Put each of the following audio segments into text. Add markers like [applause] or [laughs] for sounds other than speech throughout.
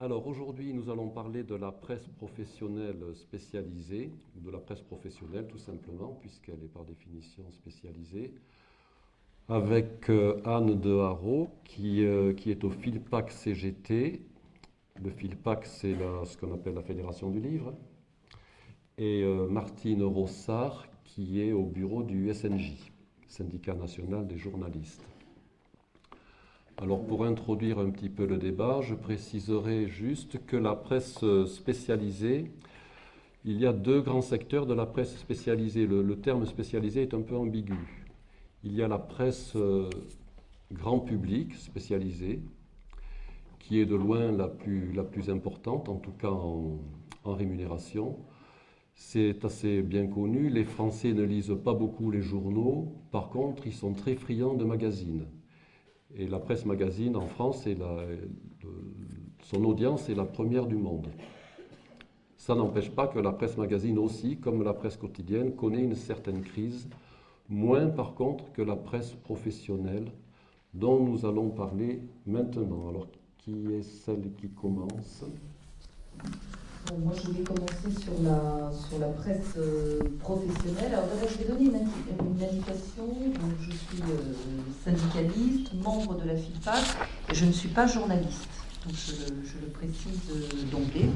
Alors aujourd'hui, nous allons parler de la presse professionnelle spécialisée, ou de la presse professionnelle tout simplement, puisqu'elle est par définition spécialisée, avec euh, Anne de Haro, qui, euh, qui est au FILPAC CGT. Le FILPAC, c'est ce qu'on appelle la Fédération du Livre. Et euh, Martine Rossard, qui est au bureau du SNJ, Syndicat national des journalistes. Alors pour introduire un petit peu le débat, je préciserai juste que la presse spécialisée, il y a deux grands secteurs de la presse spécialisée. Le, terme spécialisé est un peu ambigu. Il y a la presse euh, grand public spécialisée, qui est de loin la plus, importante, en tout cas en rémunération. C'est assez bien connu. Les Français ne lisent pas beaucoup les journaux. Par contre, ils sont très friands de magazines. Et la presse magazine en France, son audience est la première du monde. Ça n'empêche pas que la presse magazine aussi, comme la presse quotidienne, connaît une certaine crise, moins par contre que la presse professionnelle, dont nous allons parler maintenant. Alors, qui est celle qui commence? Moi, je vais commencer sur la, sur la presse euh, professionnelle. Alors, d'abord, je vais donner une, indication. Donc, je suis euh, syndicaliste, membre de la FIPAC, et je ne suis pas journaliste. Donc, je, le précise euh, d'emblée.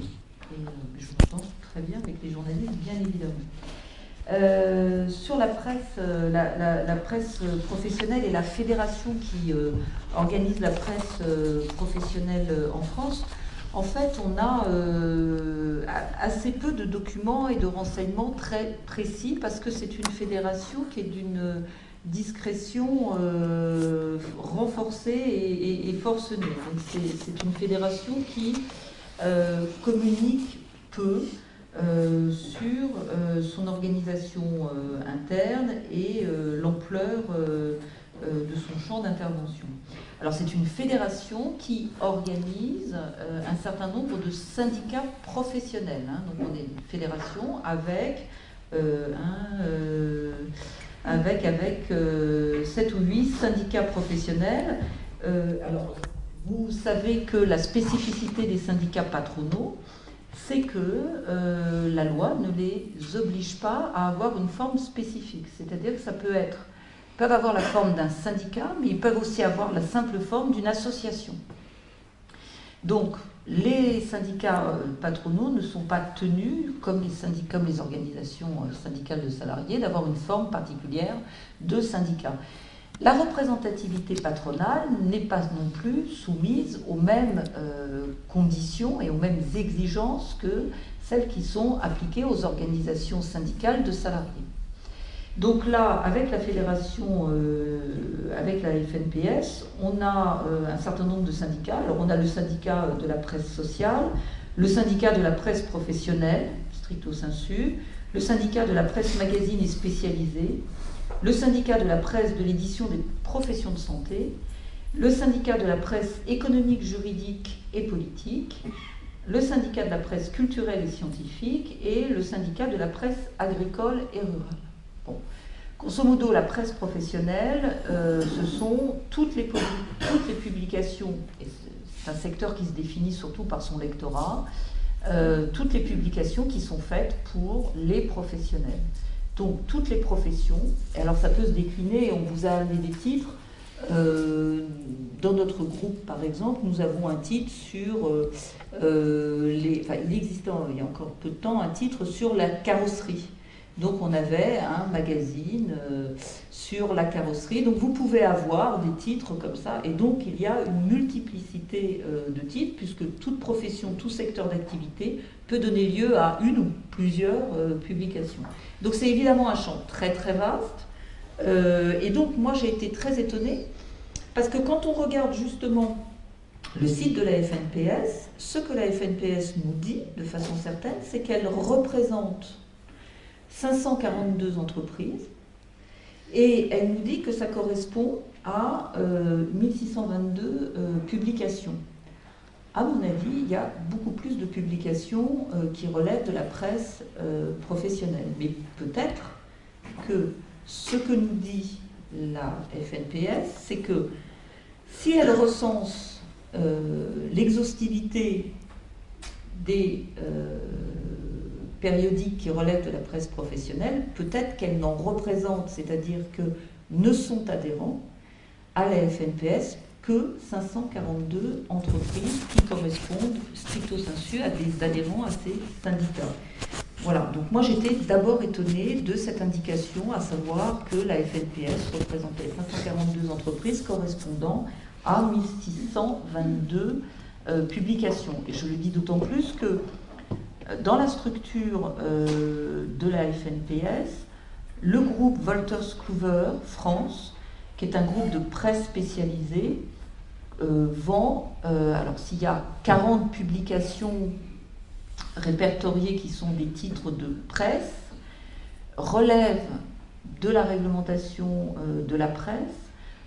Et je pense très bien avec les journalistes, bien évidemment. sur la presse, la, presse professionnelle et la fédération qui organise la presse professionnelle en France, en fait, on a euh, assez peu de documents et de renseignements très précis parce que c'est une fédération qui est d'une discrétion euh, renforcée et, forcenée. c'est une fédération qui euh, communique peu sur son organisation interne et l'ampleur de son champ d'intervention. Alors c'est une fédération qui organise euh, un certain nombre de syndicats professionnels. Hein. Donc on est une fédération avec, euh, euh, avec, avec 7 ou 8 syndicats professionnels. alors vous savez que la spécificité des syndicats patronaux, c'est que la loi ne les oblige pas à avoir une forme spécifique. C'est-à-dire que ça peut être peuvent avoir la forme d'un syndicat, mais ils peuvent aussi avoir la simple forme d'une association. Donc, les syndicats euh, patronaux ne sont pas tenus, comme les, organisations euh, syndicales de salariés, d'avoir une forme particulière de syndicat. La représentativité patronale n'est pas non plus soumise aux mêmes euh, conditions et aux mêmes exigences que celles qui sont appliquées aux organisations syndicales de salariés. Donc là, avec la fédération, euh, avec la FNPS, on a euh, un certain nombre de syndicats. Alors on a le syndicat de la presse sociale, le syndicat de la presse professionnelle, stricto sensu, le syndicat de la presse magazine et spécialisée, le syndicat de la presse de l'édition des professions de santé, le syndicat de la presse économique, juridique et politique, le syndicat de la presse culturelle et scientifique et le syndicat de la presse agricole et rurale. Bon. Grosso modo, la presse professionnelle, euh, ce sont toutes les, toutes les publications, c'est un secteur qui se définit surtout par son lectorat, euh, toutes les publications qui sont faites pour les professionnels. Donc toutes les professions, alors ça peut se décliner, on vous a amené des titres, euh, dans notre groupe, par exemple, nous avons un titre sur les. Enfin, il existait il y a encore peu de temps un titre sur la carrosserie. Donc on avait un magazine euh, sur la carrosserie. Donc vous pouvez avoir des titres comme ça. Et donc il y a une multiplicité euh, de titres puisque toute profession, tout secteur d'activité peut donner lieu à une ou plusieurs euh, publications. Donc c'est évidemment un champ très très vaste. et donc moi j'ai été très étonnée parce que quand on regarde justement le site de la FNPS, ce que la FNPS nous dit de façon certaine, c'est qu'elle représente 542 entreprises, et elle nous dit que ça correspond à 1622 euh, euh, publications. À mon avis, il y a beaucoup plus de publications euh, qui relèvent de la presse professionnelle. Mais peut-être que ce que nous dit la FNPS, c'est que si elle recense l'exhaustivité des périodiques qui relèvent de la presse professionnelle, peut-être qu'elles n'en représentent, c'est-à-dire que ne sont adhérents à la FNPS que 542 entreprises qui correspondent stricto sensu à des adhérents à ces syndicats. Voilà, donc moi j'étais d'abord étonnée de cette indication, à savoir que la FNPS représentait 542 entreprises correspondant à 1622 euh, publications. Et je le dis d'autant plus que dans la structure euh, de la FNPS, le groupe Wolters Kluwer France, qui est un groupe de presse spécialisée, vend, alors s'il y a 40 publications répertoriés qui sont des titres de presse relèvent de la réglementation euh, de la presse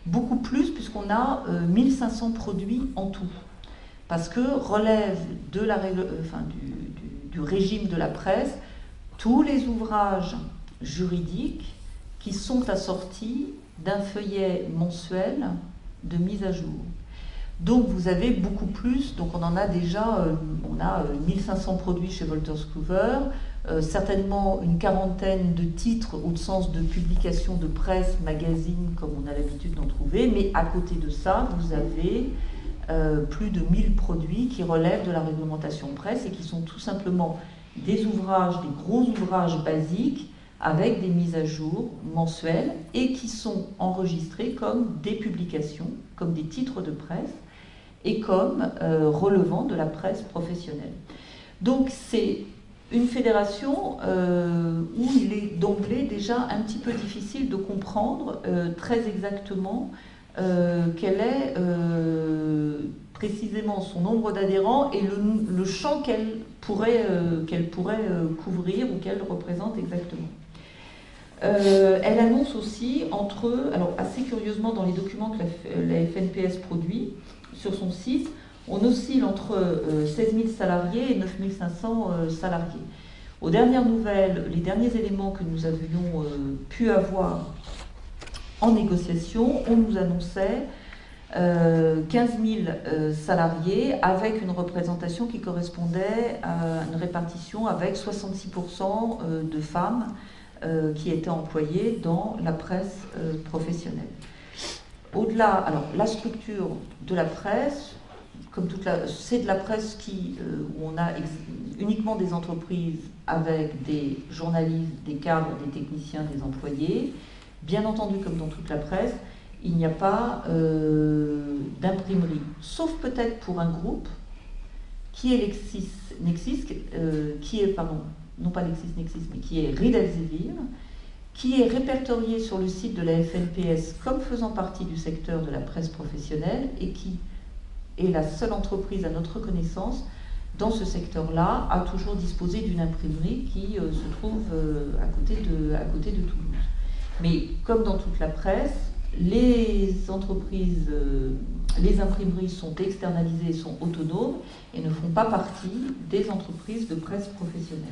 beaucoup plus puisqu'on a 1500 euh, produits en tout. Parce que relève de la euh, enfin, du, du régime de la presse tous les ouvrages juridiques qui sont assortis d'un feuillet mensuel de mise à jour. Donc vous avez beaucoup plus, donc on en a déjà, euh, on a 1500 euh, produits chez Wolters Kluwer, euh, certainement une quarantaine de titres au sens de publications de presse, magazines, comme on a l'habitude d'en trouver, mais à côté de ça, vous avez plus de 1000 produits qui relèvent de la réglementation presse et qui sont tout simplement des ouvrages, des gros ouvrages basiques avec des mises à jour mensuelles et qui sont enregistrés comme des publications, comme des titres de presse et comme euh, relevant de la presse professionnelle. Donc c'est une fédération euh, où il est d'emblée déjà un petit peu difficile de comprendre euh, très exactement quel est précisément son nombre d'adhérents et le, champ qu'elle pourrait, qu'elle pourrait couvrir ou qu'elle représente exactement. elle annonce aussi entre alors assez curieusement dans les documents que la, FNPS produit, sur son site, on oscille entre 16 euh, 000 salariés et 9 500 euh, salariés. Aux dernières nouvelles, les derniers éléments que nous avions euh, pu avoir en négociation, on nous annonçait 15 000 salariés avec une représentation qui correspondait à une répartition avec 66% de femmes qui étaient employées dans la presse professionnelle. Au-delà, alors la structure de la presse, comme c'est de la presse qui, euh, où on a uniquement des entreprises avec des journalistes, des cadres, des techniciens, des employés. Bien entendu, comme dans toute la presse, il n'y a pas euh, d'imprimerie, sauf peut-être pour un groupe qui est Lexis, Nexis, euh, qui est, pardon, non pas Lexis Nexis, mais qui est Elsevier, qui est répertorié sur le site de la FNPS comme faisant partie du secteur de la presse professionnelle et qui est la seule entreprise à notre connaissance dans ce secteur-là à toujours disposer d'une imprimerie qui euh, se trouve à, côté de, à côté de Toulouse. Mais comme dans toute la presse, les entreprises, euh, les imprimeries sont externalisées, sont autonomes et ne font pas partie des entreprises de presse professionnelle.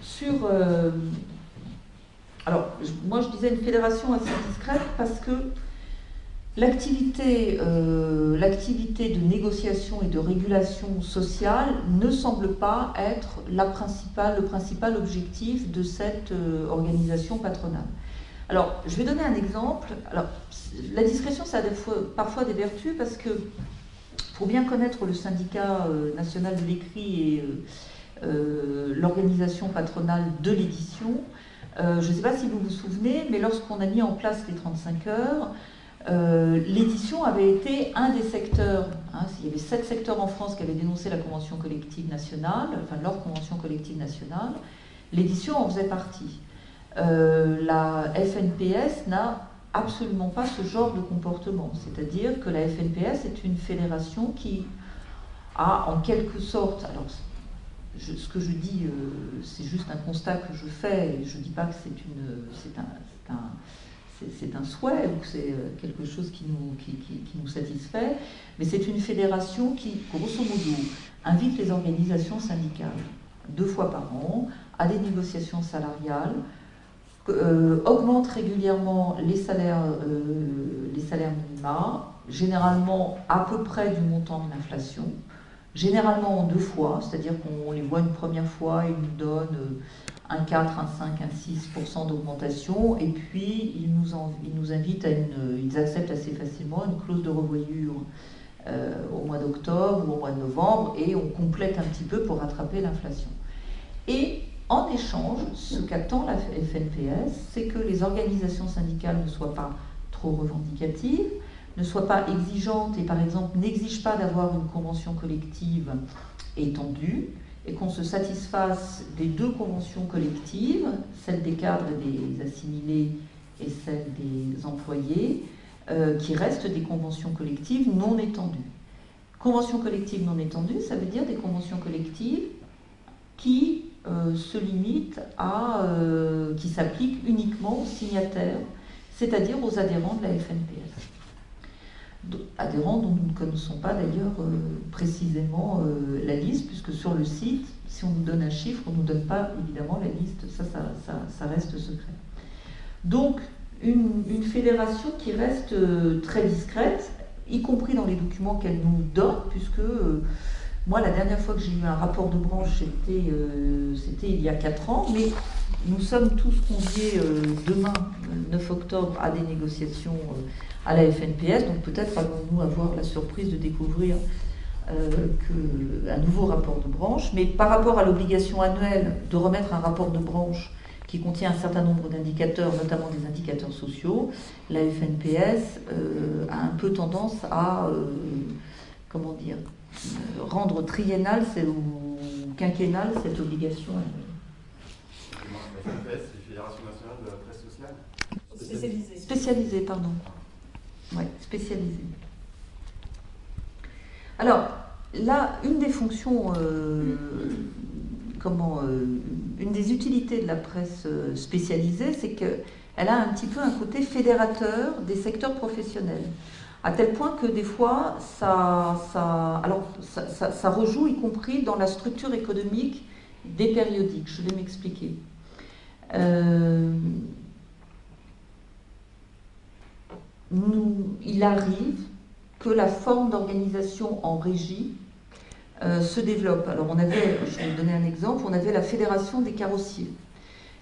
Sur... Euh, alors, moi je disais une fédération assez discrète parce que l'activité euh, de négociation et de régulation sociale ne semble pas être le principal objectif de cette euh, organisation patronale. Alors, je vais donner un exemple. Alors, la discrétion, ça a parfois des vertus parce que pour bien connaître le syndicat national de l'écrit et euh, l'organisation patronale de l'édition. Euh, je ne sais pas si vous vous souvenez, mais lorsqu'on a mis en place les 35 heures, euh, l'édition avait été un des secteurs, hein, il y avait sept secteurs en France qui avaient dénoncé la convention collective nationale, enfin leur convention collective nationale, l'édition en faisait partie. la FNPS n'a absolument pas ce genre de comportement, c'est-à-dire que la FNPS est une fédération qui a en quelque sorte, alors ce que je dis, euh, c'est juste un constat que je fais, et je ne dis pas que c'est un, un, un, souhait ou c'est euh, quelque chose qui nous, satisfait, mais c'est une fédération qui, grosso modo, invite les organisations syndicales deux fois par an à des négociations salariales, euh, augmente régulièrement les salaires, les salaires minima, généralement à peu près du montant de l'inflation, généralement en deux fois, c'est-à-dire qu'on les voit une première fois, ils nous donnent un 4, un 5, un 6% d'augmentation, et puis ils nous, ils nous invitent à une, ils acceptent assez facilement une clause de revoyure euh, au mois d'octobre ou au mois de novembre, et on complète un petit peu pour rattraper l'inflation. Et en échange, ce qu'attend la FNPS, c'est que les organisations syndicales ne soient pas trop revendicatives, ne soient pas exigeantes et par exemple n'exigent pas d'avoir une convention collective étendue, et qu'on se satisfasse des deux conventions collectives, celle des cadres et des assimilés et celle des employés, euh, qui restent des conventions collectives non étendues. Conventions collectives non étendues, ça veut dire des conventions collectives qui euh, se limitent à, euh, qui s'appliquent uniquement aux signataires, c'est-à-dire aux adhérents de la FNPS adhérents dont nous ne connaissons pas d'ailleurs euh, précisément euh, la liste, puisque sur le site, si on nous donne un chiffre, on ne nous donne pas évidemment la liste, ça, ça, reste secret. Donc, une, fédération qui reste euh, très discrète, y compris dans les documents qu'elle nous donne, puisque moi, la dernière fois que j'ai eu un rapport de branche, c'était il y a 4 ans, mais nous sommes tous conviés demain, 9 octobre, à des négociations à la FNPS. Donc peut-être allons-nous avoir la surprise de découvrir euh, un nouveau rapport de branche. Mais par rapport à l'obligation annuelle de remettre un rapport de branche qui contient un certain nombre d'indicateurs, notamment des indicateurs sociaux, la FNPS euh, a un peu tendance à, euh, comment dire, rendre triennale ou quinquennale cette obligation annuelle. Spécialisée. Spécialisée, pardon. Oui, spécialisé. Alors, là, une des fonctions, euh, comment, euh, une des utilités de la presse euh, spécialisée, c'est qu'elle a un petit peu un côté fédérateur des secteurs professionnels. À tel point que des fois, ça, ça, alors, ça rejoue y compris dans la structure économique des périodiques. Je vais m'expliquer. Euh, il arrive que la forme d'organisation en régie euh, se développe. Alors on avait, je vais vous donner un exemple, on avait la Fédération des carrossiers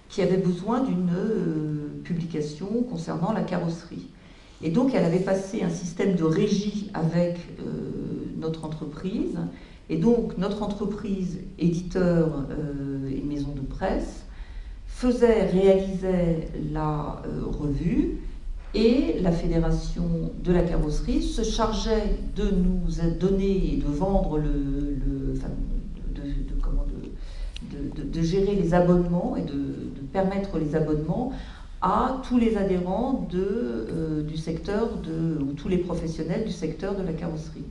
qui avait besoin d'une euh, publication concernant la carrosserie. Et donc elle avait passé un système de régie avec notre entreprise. Et donc notre entreprise, éditeur et maison de presse, faisait, réalisait la revue et la fédération de la carrosserie se chargeait de nous donner et de vendre le, de, gérer les abonnements et de, permettre les abonnements à tous les adhérents euh, du secteur ou tous les professionnels du secteur de la carrosserie.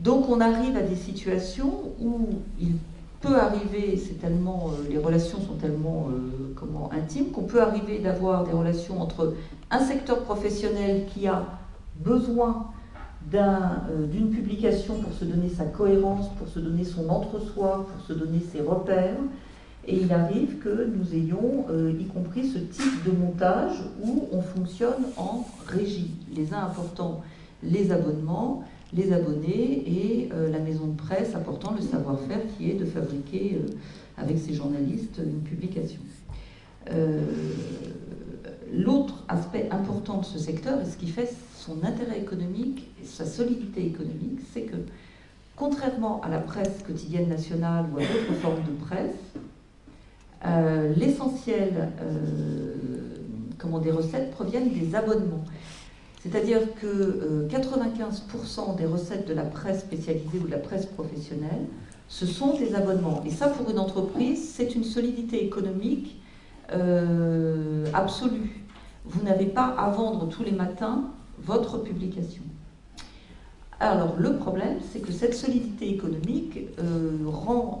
Donc on arrive à des situations où il peut arriver, c'est tellement, euh, les relations sont tellement euh, comment, intimes qu'on peut arriver d'avoir des relations entre un secteur professionnel qui a besoin euh, d'une publication pour se donner sa cohérence, pour se donner son entre-soi, pour se donner ses repères. Et il arrive que nous ayons, y compris ce type de montage où on fonctionne en régie. Les uns apportant les abonnements, les abonnés et euh, la maison de presse apportant le savoir-faire qui est de fabriquer euh, avec ses journalistes une publication. Euh, l'autre aspect important de ce secteur, et ce qui fait son intérêt économique et sa solidité économique, c'est que contrairement à la presse quotidienne nationale ou à d'autres formes de presse, l'essentiel des recettes proviennent des abonnements. C'est-à-dire que 95% euh, des recettes de la presse spécialisée ou de la presse professionnelle, ce sont des abonnements. Et ça, pour une entreprise, c'est une solidité économique euh, absolue. Vous n'avez pas à vendre tous les matins votre publication. Alors le problème, c'est que cette solidité économique euh, rend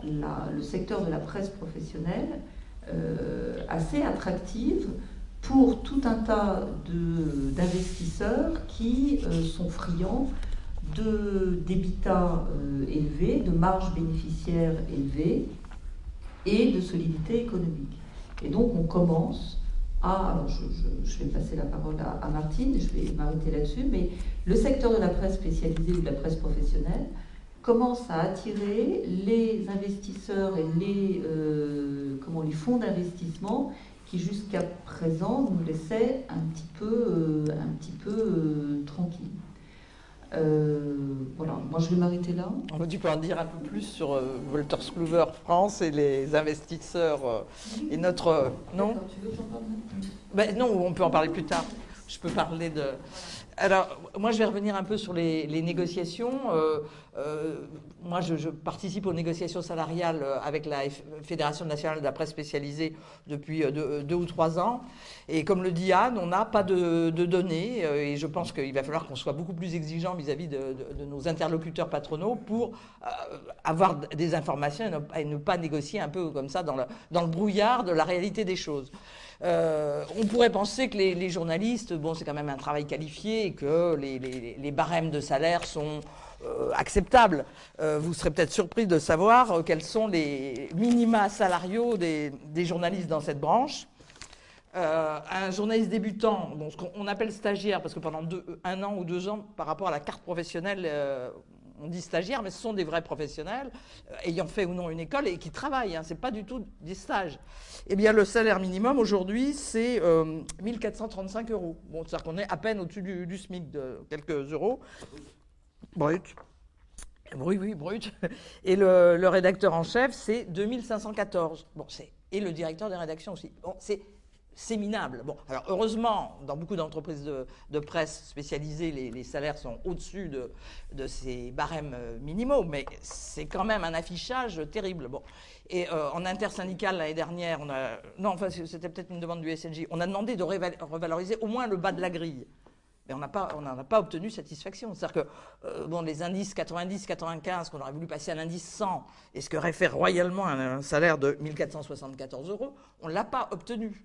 le secteur de la presse professionnelle assez attractive pour tout un tas d'investisseurs qui euh, sont friands de d'habitat euh, élevés, de marges bénéficiaires élevées et de solidité économique. Et donc on commence a, alors je, vais passer la parole à, à Martine, je vais m'arrêter là-dessus, mais le secteur de la presse spécialisée ou de la presse professionnelle commence à attirer les investisseurs et les, euh, comment, les fonds d'investissement qui jusqu'à présent nous laissaient un petit peu, euh, un petit peu euh, tranquilles. voilà, moi je vais m'arrêter là. Tu peux en dire un peu plus sur Wolters Kluwer France et les investisseurs et notre. non? Tu veux que parle ben, Non, on peut en parler plus tard. Je peux parler de. Alors, moi, je vais revenir un peu sur les, négociations. Euh, euh, moi, je, participe aux négociations salariales euh, avec la Fédération nationale de la presse spécialisée depuis deux, ou trois ans. Et comme le dit Anne, on n'a pas de, données. et je pense qu'il va falloir qu'on soit beaucoup plus exigeant vis-à-vis de, nos interlocuteurs patronaux pour avoir des informations et ne, pas négocier un peu comme ça dans le, dans le brouillard de la réalité des choses. Euh, on pourrait penser que les, journalistes, bon, c'est quand même un travail qualifié et que les, barèmes de salaire sont euh, acceptables. Euh, vous serez peut-être surpris de savoir quels sont les minima salariaux des, journalistes dans cette branche. un journaliste débutant, bon, ce qu'on appelle stagiaire, parce que pendant un an ou deux ans, par rapport à la carte professionnelle, on dit stagiaires, mais ce sont des vrais professionnels, euh, ayant fait ou non une école et qui travaillent. Hein, ce n'est pas du tout des stages. Eh bien, le salaire minimum aujourd'hui, c'est 1435 euh, euros. Bon, c'est-à-dire qu'on est à peine au-dessus du, SMIC de quelques euros. Brut. Oui, oui, brut. Et le, rédacteur en chef, c'est 2514. Bon, c'est et le directeur des rédactions aussi. Bon, c'est c'est minable. Bon, alors heureusement, dans beaucoup d'entreprises de, presse spécialisées, les, salaires sont au-dessus de, ces barèmes euh, minimaux, mais c'est quand même un affichage terrible. Bon. Et euh, en intersyndical l'année dernière, on a, non, enfin c'était peut-être une demande du SNJ, on a demandé de revaloriser au moins le bas de la grille. Mais on n'en a pas obtenu satisfaction. C'est-à-dire que euh, bon, les indices 90, 95, qu'on aurait voulu passer à l'indice 100, et ce aurait fait royalement un, un salaire de 1474 euros, on ne l'a pas obtenu.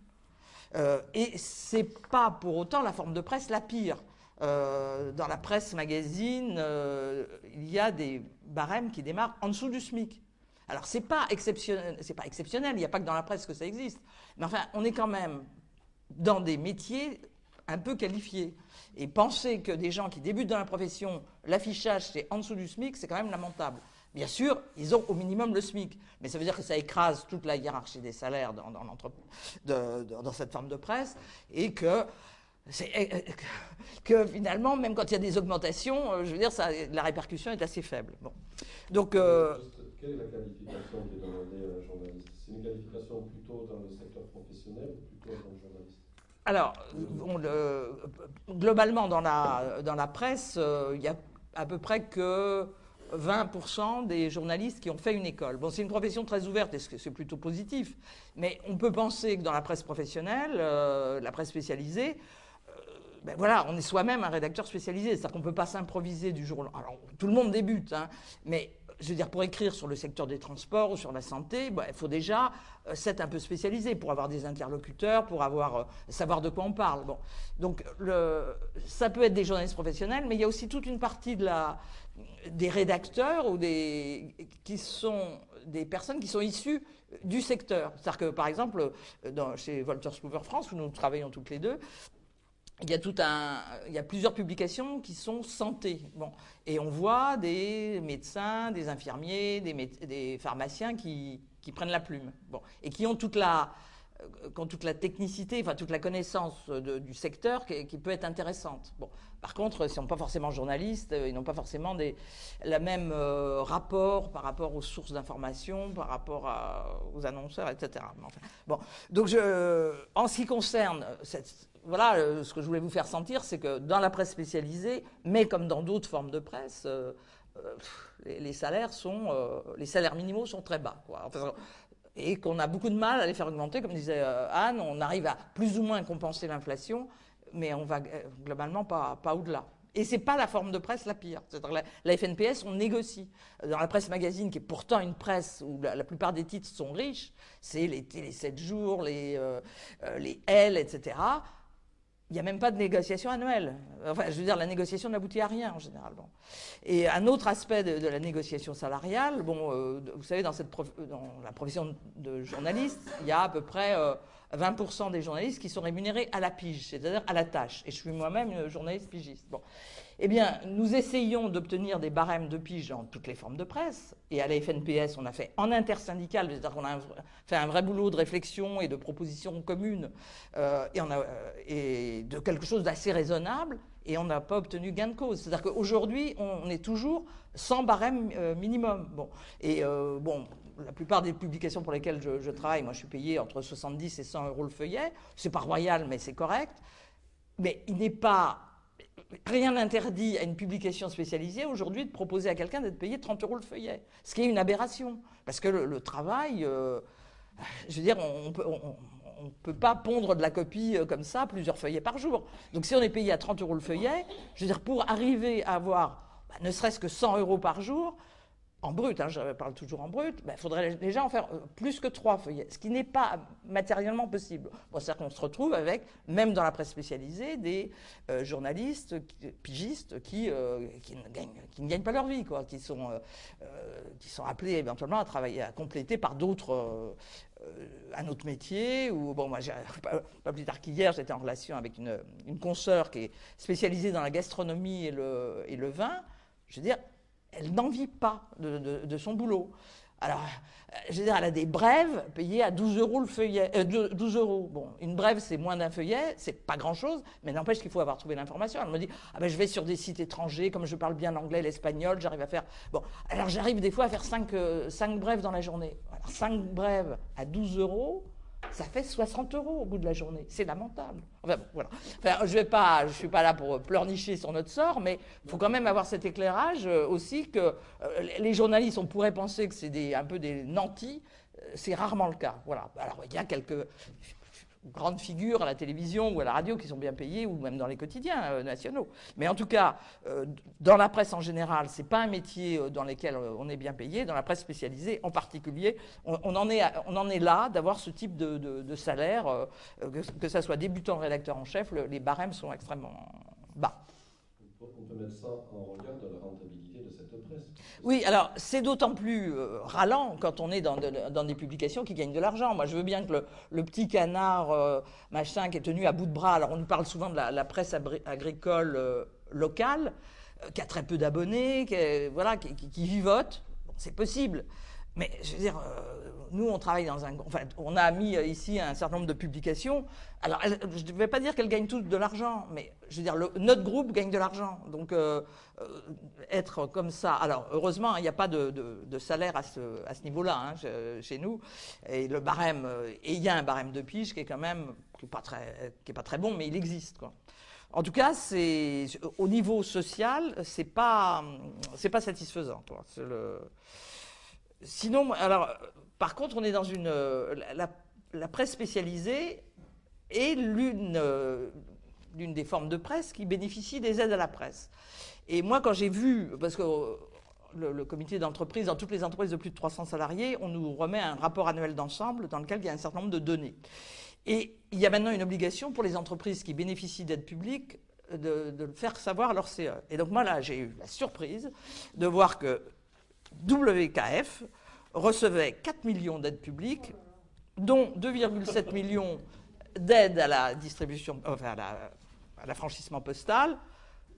Euh, et c'est pas pour autant la forme de presse la pire. Euh, dans la presse magazine, euh, il y a des barèmes qui démarrent en dessous du SMIC. Alors c'est pas exceptionnel, pas exceptionnel. Il n'y a pas que dans la presse que ça existe. Mais enfin, on est quand même dans des métiers un peu qualifiés. Et penser que des gens qui débutent dans la profession, l'affichage c'est en dessous du SMIC, c'est quand même lamentable. Bien sûr, ils ont au minimum le SMIC, mais ça veut dire que ça écrase toute la hiérarchie des salaires dans, dans, cette forme de presse, et que, que, finalement, même quand il y a des augmentations, euh, je veux dire, ça, la répercussion est assez faible. Bon. Donc, euh, quelle est la qualification qui est demandée à un journaliste? C'est une qualification plutôt dans le secteur professionnel ou plutôt tant que journaliste? Alors, globalement, dans la, dans la presse, euh, il y a à peu près que 20% des journalistes qui ont fait une école. Bon, c'est une profession très ouverte et c'est plutôt positif, mais on peut penser que dans la presse professionnelle, euh, la presse spécialisée, euh, ben voilà, on est soi-même un rédacteur spécialisé, c'est-à-dire qu'on ne peut pas s'improviser du jour au lendemain. Alors, tout le monde débute, hein, je veux dire, pour écrire sur le secteur des transports ou sur la santé, ben, il faut déjà euh, s'être un peu spécialisé pour avoir des interlocuteurs, pour avoir, savoir de quoi on parle. Donc, ça peut être des journalistes professionnels, mais il y a aussi toute une partie des rédacteurs ou des, qui sont des personnes qui sont issues du secteur. C'est-à-dire que, par exemple, dans, chez Wolters Kluwer France, où nous travaillons toutes les deux, il y, a tout un, il y a plusieurs publications qui sont santé. Bon. Et on voit des médecins, des infirmiers, des, pharmaciens qui, qui, prennent la plume. Bon. Et qui ont toute la, qui toute la technicité, enfin toute la connaissance du secteur qui, peut être intéressante. Bon. Par contre, ils ne sont pas forcément journalistes, euh, ils n'ont pas forcément des, le même euh, rapport par rapport aux sources d'information, par rapport aux annonceurs, etc. bon, donc je, en ce qui concerne voilà, euh, ce que je voulais vous faire sentir, c'est que dans la presse spécialisée, mais comme dans d'autres formes de presse, les, salaires sont, les salaires minimaux sont très bas. et qu'on a beaucoup de mal à les faire augmenter, comme disait Anne, on arrive à plus ou moins compenser l'inflation, mais on va euh, globalement pas, pas au-delà. Et c'est pas la forme de presse la pire. La, FNPS, on négocie. Dans la presse magazine, qui est pourtant une presse où la, plupart des titres sont riches, c'est les, les 7 jours, les, euh, euh, les L, etc. Il n'y a même pas de négociation annuelle. Enfin, je veux dire, la négociation n'aboutit à rien en général. Et un autre aspect de, la négociation salariale, bon, vous savez, dans, la profession de journaliste, il y a à peu près 20% des journalistes qui sont rémunérés à la pige, c'est-à-dire à la tâche. Et je suis moi-même journaliste pigiste. Bon. Eh bien, nous essayons d'obtenir des barèmes de pige dans toutes les formes de presse. Et à la FNPS, on a fait en intersyndical, c'est-à-dire qu'on a fait un vrai boulot de réflexion et de propositions communes euh, euh, et de quelque chose d'assez raisonnable. Et on n'a pas obtenu gain de cause. C'est-à-dire qu'aujourd'hui, on est toujours sans barème euh, minimum. Bon. Et bon, la plupart des publications pour lesquelles je, je, travaille, moi je suis payé entre 70 et 100 euros le feuillet. C'est pas royal, mais c'est correct. Mais il n'est pas rien n'interdit à une publication spécialisée aujourd'hui de proposer à quelqu'un d'être payé 30 euros le feuillet, ce qui est une aberration. Parce que le, travail, euh, je veux dire, on ne peut pas pondre de la copie euh, comme ça, plusieurs feuillets par jour. Donc si on est payé à 30 euros le feuillet, je veux dire, pour arriver à avoir bah, ne serait-ce que 100 euros par jour, en brut, hein, je parle toujours en brut, il ben, faudrait déjà en faire euh, plus que trois feuillets, ce qui n'est pas matériellement possible. Bon, C'est-à-dire qu'on se retrouve avec, même dans la presse spécialisée, des euh, journalistes, pigistes qui, euh, qui, ne gagnent, pas leur vie, quoi, qui, sont, qui sont appelés éventuellement à travailler, à compléter par d'autres, un autre métier. Ou, bon, moi, [laughs] pas, pas, plus tard qu'hier, j'étais en relation avec une, une consoeur qui est spécialisée dans la gastronomie et le, et le vin. Je veux dire, elle n'en vit pas de, son boulot. Alors, euh, je veux dire, elle a des brèves payées à 12 euros le feuillet. 12 euh, euros. Bon, une brève, c'est moins d'un feuillet, c'est pas grand-chose, mais n'empêche qu'il faut avoir trouvé l'information. Elle me dit, ah ben je vais sur des sites étrangers, comme je parle bien l'anglais, l'espagnol, j'arrive à faire... Bon, alors j'arrive des fois à faire 5, euh, brèves dans la journée. Alors 5 brèves à 12 euros, ça fait 60 euros au bout de la journée. C'est lamentable. Enfin, bon, voilà. Enfin, je ne suis pas là pour pleurnicher sur notre sort, mais il faut quand même avoir cet éclairage euh, aussi que euh, les journalistes, on pourrait penser que c'est un peu des nantis. Euh, c'est rarement le cas. Voilà. Alors, il y a quelques grandes figures à la télévision ou à la radio qui sont bien payées, ou même dans les quotidiens euh, nationaux. Mais en tout cas, euh, dans la presse en général, ce n'est pas un métier euh, dans lequel on est bien payé. Dans la presse spécialisée, en particulier, on, en, est, là d'avoir ce type de, salaire, que, ça soit débutant rédacteur en chef, les barèmes sont extrêmement bas. On peut mettre ça en regard de la rentabilité de cette presse? Oui, alors c'est d'autant plus euh, ralent quand on est dans, des publications qui gagnent de l'argent. Moi, je veux bien que le, petit canard euh, machin qui est tenu à bout de bras, alors on nous parle souvent de la, presse agricole euh, locale, qui a très peu d'abonnés, qui, voilà, qui, qui vivote. c'est possible. Mais je veux dire, euh, nous, on travaille dans un. Enfin, on a mis euh, ici un certain nombre de publications. Alors, je ne vais pas dire qu'elles gagnent toutes de l'argent, mais je veux dire, notre groupe gagne de l'argent. Donc, euh, être comme ça. Alors, heureusement, il n'y a pas de, salaire à ce, niveau-là hein, chez nous. Et le barème. Il y a un barème de pige qui est quand même. qui n'est pas, très, pas très bon, mais il existe, quoi. En tout cas, au niveau social, c'est pas pas satisfaisant. Quoi. Le, Sinon, alors, par contre, on est dans une. Euh, la, presse spécialisée est euh, l'une des formes de presse qui bénéficie des aides à la presse. Et moi, quand j'ai vu, parce que euh, le, comité d'entreprise, dans toutes les entreprises de plus de 300 salariés, on nous remet un rapport annuel d'ensemble dans lequel il y a un certain nombre de données. Et il y a maintenant une obligation pour les entreprises qui bénéficient d'aides publiques de, de, faire savoir leur CE. Et donc moi là, j'ai eu la surprise de voir que WKF recevait 4 millions d'aides publiques, dont 2,7 [laughs] millions d'aides à la distribution, enfin à l'affranchissement postal,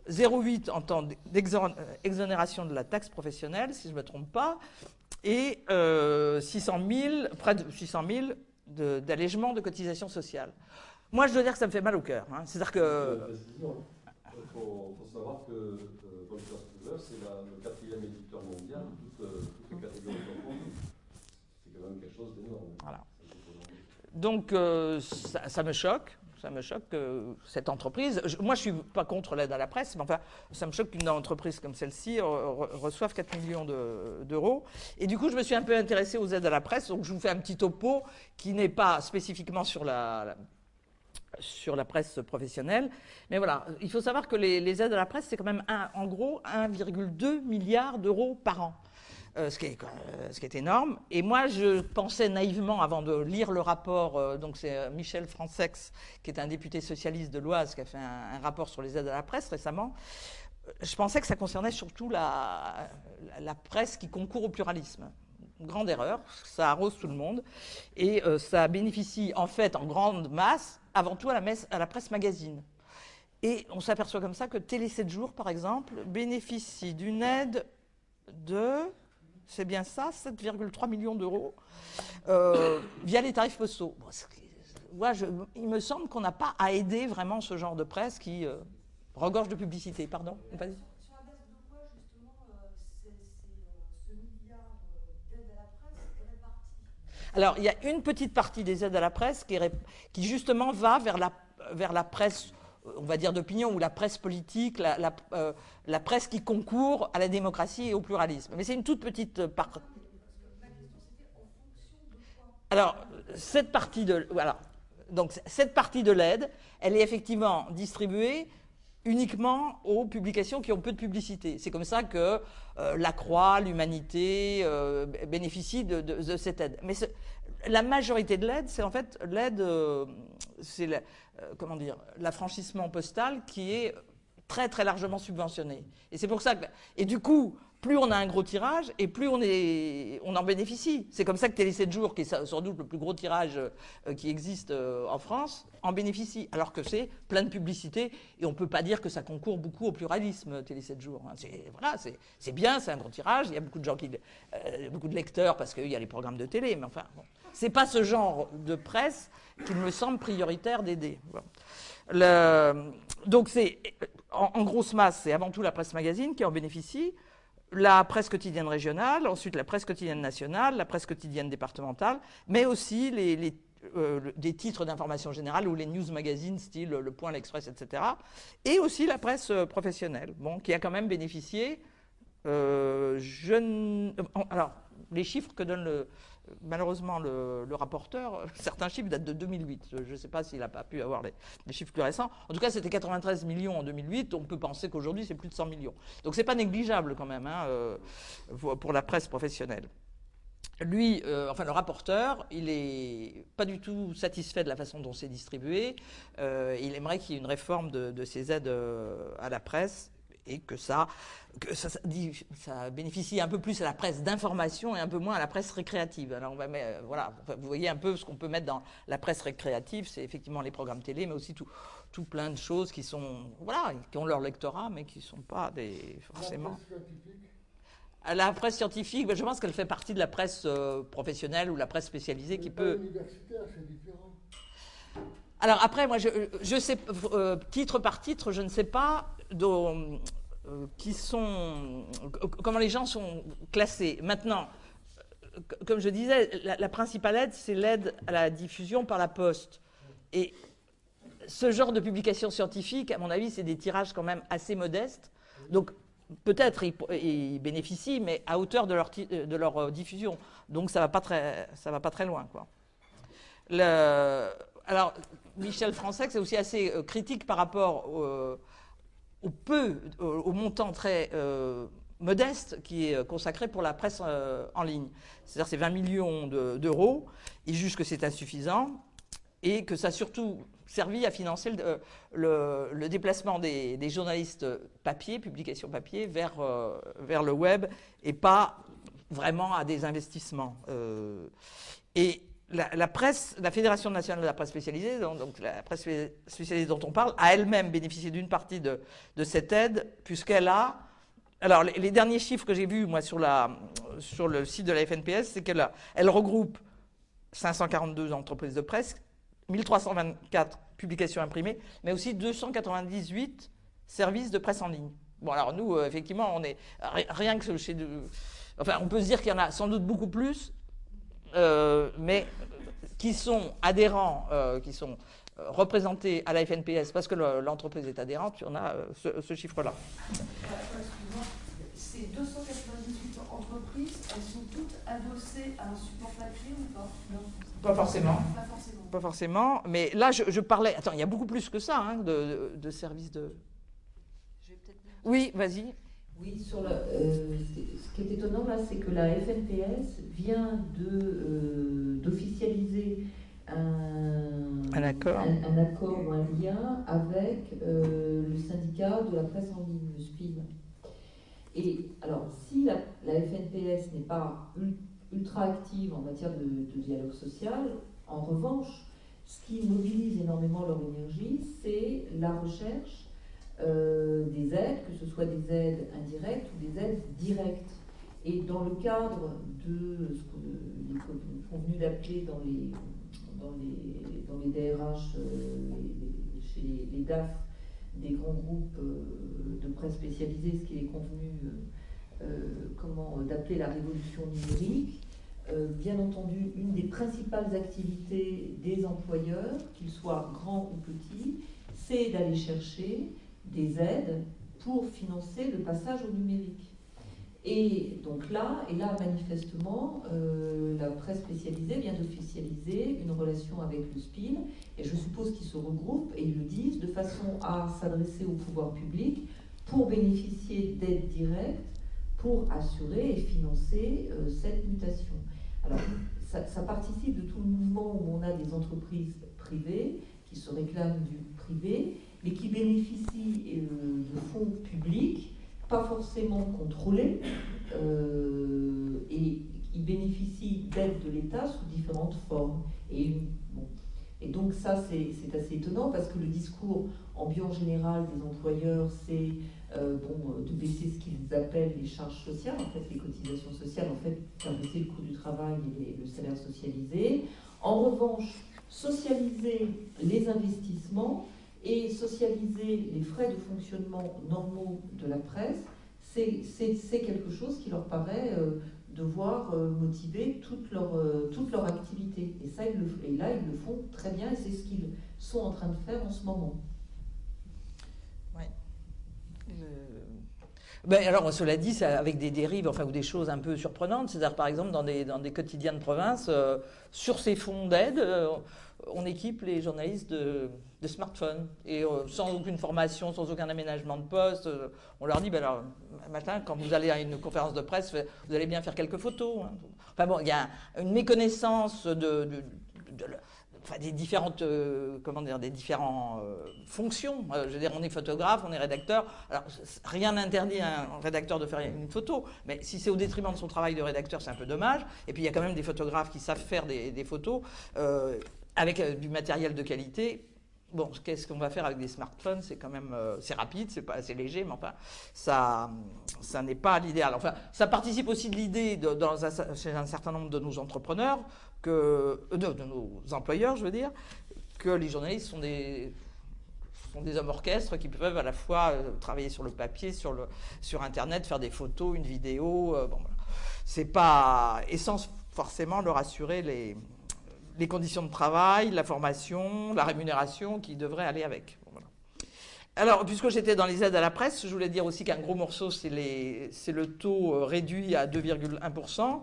0,8 en temps d'exonération de la taxe professionnelle, si je ne me trompe pas, et 600 euh, 000, près de 600 000 d'allègement de, cotisations sociales. Moi, je dois dire que ça me fait mal au cœur. Hein. C'est-à-dire que... Il faut, savoir que euh, c'est le quatrième éditeur mondial c'est quand même quelque chose d'énorme. Donc euh, ça, me choque. Ça me choque que cette entreprise. moi, je suis pas contre l'aide à la presse, mais enfin, ça me choque qu'une entreprise comme celle-ci reçoive 4 millions d'euros. Et du coup, je me suis un peu intéressé aux aides à la presse. Donc, je vous fais un petit topo qui n'est pas spécifiquement sur la, sur la presse professionnelle. Mais voilà, il faut savoir que les, les aides à la presse, c'est quand même en gros 1,2 milliard d'euros par an. Euh, ce, qui est, euh, ce, qui est, énorme. Et moi, je pensais naïvement, avant de lire le rapport, euh, donc c'est Michel Francex, qui est un député socialiste de l'Oise, qui a fait un, rapport sur les aides à la presse récemment, je pensais que ça concernait surtout la, presse qui concourt au pluralisme. grande erreur, ça arrose tout le monde, et ça bénéficie en fait en grande masse, avant tout à la presse magazine. Et on s'aperçoit comme ça que Télé 7 jours, par exemple, bénéficie d'une aide de, c'est bien ça, 7,3 millions d'euros, euh, via les tarifs postaux. il me semble qu'on n'a pas à aider vraiment ce genre de presse qui euh, regorge de publicité. Pardon Alors, il y a une petite partie des aides à la presse qui, qui justement va vers la, vers la presse on va dire d'opinion, ou la presse politique, euh, la, presse qui concourt à la démocratie et au pluralisme. Mais c'est une toute petite part. Alors, cette partie de, voilà, donc cette partie de l'aide, elle est effectivement distribuée uniquement aux publications qui ont peu de publicité. C'est comme ça que euh, la Croix, l'Humanité euh, bénéficient de, cette aide. Mais la majorité de l'aide, c'est en fait l'aide, c'est euh, comment dire, l'affranchissement postal qui est très très largement subventionné. Et c'est pour ça que, et du coup, plus on a un gros tirage et plus on, en bénéficie. C'est comme ça que Télé 7 jours, qui est sans doute le plus gros tirage euh, qui existe euh, en France, en bénéficie. Alors que c'est plein de publicité et on ne peut pas dire que ça concourt beaucoup au pluralisme, Télé 7 jours. Hein. C'est, voilà, bien, c'est un gros tirage. Il y a beaucoup de gens qui, beaucoup de lecteurs parce qu'il y a les programmes de télé, mais enfin, bon. c'est pas ce genre de presse qu'il me semble prioritaire d'aider. donc c'est, en, grosse masse, c'est avant tout la presse magazine qui en bénéficie, la presse quotidienne régionale, ensuite la presse quotidienne nationale, la presse quotidienne départementale, mais aussi euh, des titres d'information générale ou les news magazines style Le Point, l'Express, etc. Et aussi la presse euh, professionnelle, bon, qui a quand même bénéficié. Euh, alors, les chiffres que donne le, malheureusement le, rapporteur, [laughs] certains chiffres datent de 2008. Je ne sais pas s'il n'a pas pu avoir les, chiffres plus récents. En tout cas, c'était 93 millions en 2008. On peut penser qu'aujourd'hui, c'est plus de 100 millions. Donc, ce n'est pas négligeable quand même hein, euh, pour la presse professionnelle. Lui, euh, enfin le rapporteur, il n'est pas du tout satisfait de la façon dont c'est distribué. Euh, il aimerait qu'il y ait une réforme de, de ces aides à la presse et que ça, que ça, ça, bénéficie un peu plus à la presse d'information et un peu moins à la presse récréative. Alors on va euh, voilà, vous voyez un peu ce qu'on peut mettre dans la presse récréative, c'est effectivement les programmes télé, mais aussi tout, tout plein de choses qui sont voilà, qui ont leur lectorat, mais qui ne sont pas des forcément. La presse scientifique, ben, je pense qu'elle fait partie de la presse euh, professionnelle ou la presse spécialisée qui peut. c'est différent. Alors après, moi, je, je sais, euh, titre par titre, je ne sais pas qui sont, comment les gens sont classés. Maintenant, comme je disais, la, principale aide, c'est l'aide à la diffusion par la poste. Et ce genre de publication scientifique, à mon avis, c'est des tirages quand même assez modestes. Donc, peut-être ils, bénéficient, mais à hauteur de leur, euh, diffusion. Donc, ça ne va, pas très, loin. Alors, Michel Francex c'est aussi assez euh, critique par rapport au, au peu, au, montant très euh, modeste qui est consacré pour la presse euh, en ligne. C'est-à-dire c'est 20 millions d'euros. il juge que c'est insuffisant et que ça a surtout servi à financer le, le, déplacement des, journalistes papier, publication papier, vers, euh, vers le web et pas vraiment à des investissements. et la, presse, la Fédération nationale de la presse spécialisée, donc, la presse spécialisée dont on parle, a elle-même bénéficié d'une partie de, cette aide, puisqu'elle a. Alors, les, derniers chiffres que j'ai vus, moi, sur, le site de la FNPS, c'est qu'elle elle regroupe 542 entreprises de presse, 1324 publications imprimées, mais aussi 298 services de presse en ligne. Bon, alors nous, euh, effectivement, on est rien que chez. Enfin, on peut se dire qu'il y en a sans doute beaucoup plus, mais qui sont adhérents, euh, qui sont euh, représentés à la FNPS parce que l'entreprise est adhérente, on a ce, chiffre-là. Ces 298 entreprises, elles sont toutes adossées à un support papier ou pas? Non Pas forcément. Pas forcément. Mais là, je, parlais. Attends, il y a beaucoup plus que ça hein, de, de, services de. Oui, vas-y. Oui, sur euh, ce qui est étonnant là, c'est que la FNPS vient euh, d'officialiser un, un, accord. Un, accord ou un lien avec euh, le syndicat de la presse en ligne, le SPIN. Et alors, si la, FNPS n'est pas ultra actives en matière de, dialogue social. En revanche, ce qui mobilise énormément leur énergie, c'est la recherche euh, des aides, que ce soit des aides indirectes ou des aides directes. Et dans le cadre de ce qu'on est convenu d'appeler dans les, dans, les, dans les DRH, euh, chez les, DAF, des grands groupes euh, de presse spécialisés, ce qui est convenu d'appeler la révolution numérique, bien entendu, une des principales activités des employeurs, qu'ils soient grands ou petits, c'est d'aller chercher des aides pour financer le passage au numérique. Et donc là, et là manifestement, euh, la presse spécialisée vient d'officialiser une relation avec le SPIN, et je suppose qu'ils se regroupent et ils le disent de façon à s'adresser au pouvoir public pour bénéficier d'aides directes pour assurer et financer euh, cette mutation. Alors, ça, participe de tout le mouvement où on a des entreprises privées qui se réclament du privé, mais qui bénéficient euh, de fonds publics, pas forcément contrôlés, euh, et ils bénéficient d'aides de l'État sous différentes formes. Et, et donc ça, c'est assez étonnant parce que le discours ambiant général des employeurs, c'est euh, bon, de baisser ce qu'ils appellent les charges sociales, en fait les cotisations sociales, en fait faire baisser le coût du travail et le salaire socialisé. En revanche, socialiser les investissements et socialiser les frais de fonctionnement normaux de la presse, c'est quelque chose qui leur paraît euh, devoir euh, motiver toute leur, toute leur activité. Et, ça, ils le, et là, ils le font très bien et c'est ce qu'ils sont en train de faire en ce moment. Ben, alors, cela dit, avec des dérives, enfin, ou des choses un peu surprenantes. C'est-à-dire, par exemple, dans des, dans des quotidiens de province, euh, sur ces fonds d'aide, euh, on équipe les journalistes de, smartphones. Et euh, sans aucune formation, sans aucun aménagement de poste, on leur dit, ben alors, matin, quand vous allez à une conférence de presse, vous allez bien faire quelques photos. Hein. Enfin bon, il y a une méconnaissance des différentes, euh, comment dire, des euh, fonctions. Euh, je veux dire, on est photographe, on est rédacteur. Alors, rien n'interdit à un rédacteur de faire une photo, mais si c'est au détriment de son travail de rédacteur, c'est un peu dommage. Et puis, il y a quand même des photographes qui savent faire des photos avec du matériel de qualité. Bon, qu'est-ce qu'on va faire avec des smartphones? C'est quand même, c'est rapide, c'est pas assez léger, mais enfin, ça, ça n'est pas l'idéal. Enfin, ça participe aussi de l'idée chez un certain nombre de nos entrepreneurs que, euh, de, nos employeurs, je veux dire, que les journalistes sont des, des hommes orchestres qui peuvent à la fois euh, travailler sur le papier, sur, le, sur Internet, faire des photos, une vidéo. Euh, bon, C'est pas forcément leur assurer les, les conditions de travail, la formation, la rémunération qui devraient aller avec. Alors, puisque j'étais dans les aides à la presse, je voulais dire aussi qu'un gros morceau, c'est le taux réduit à 2,1%,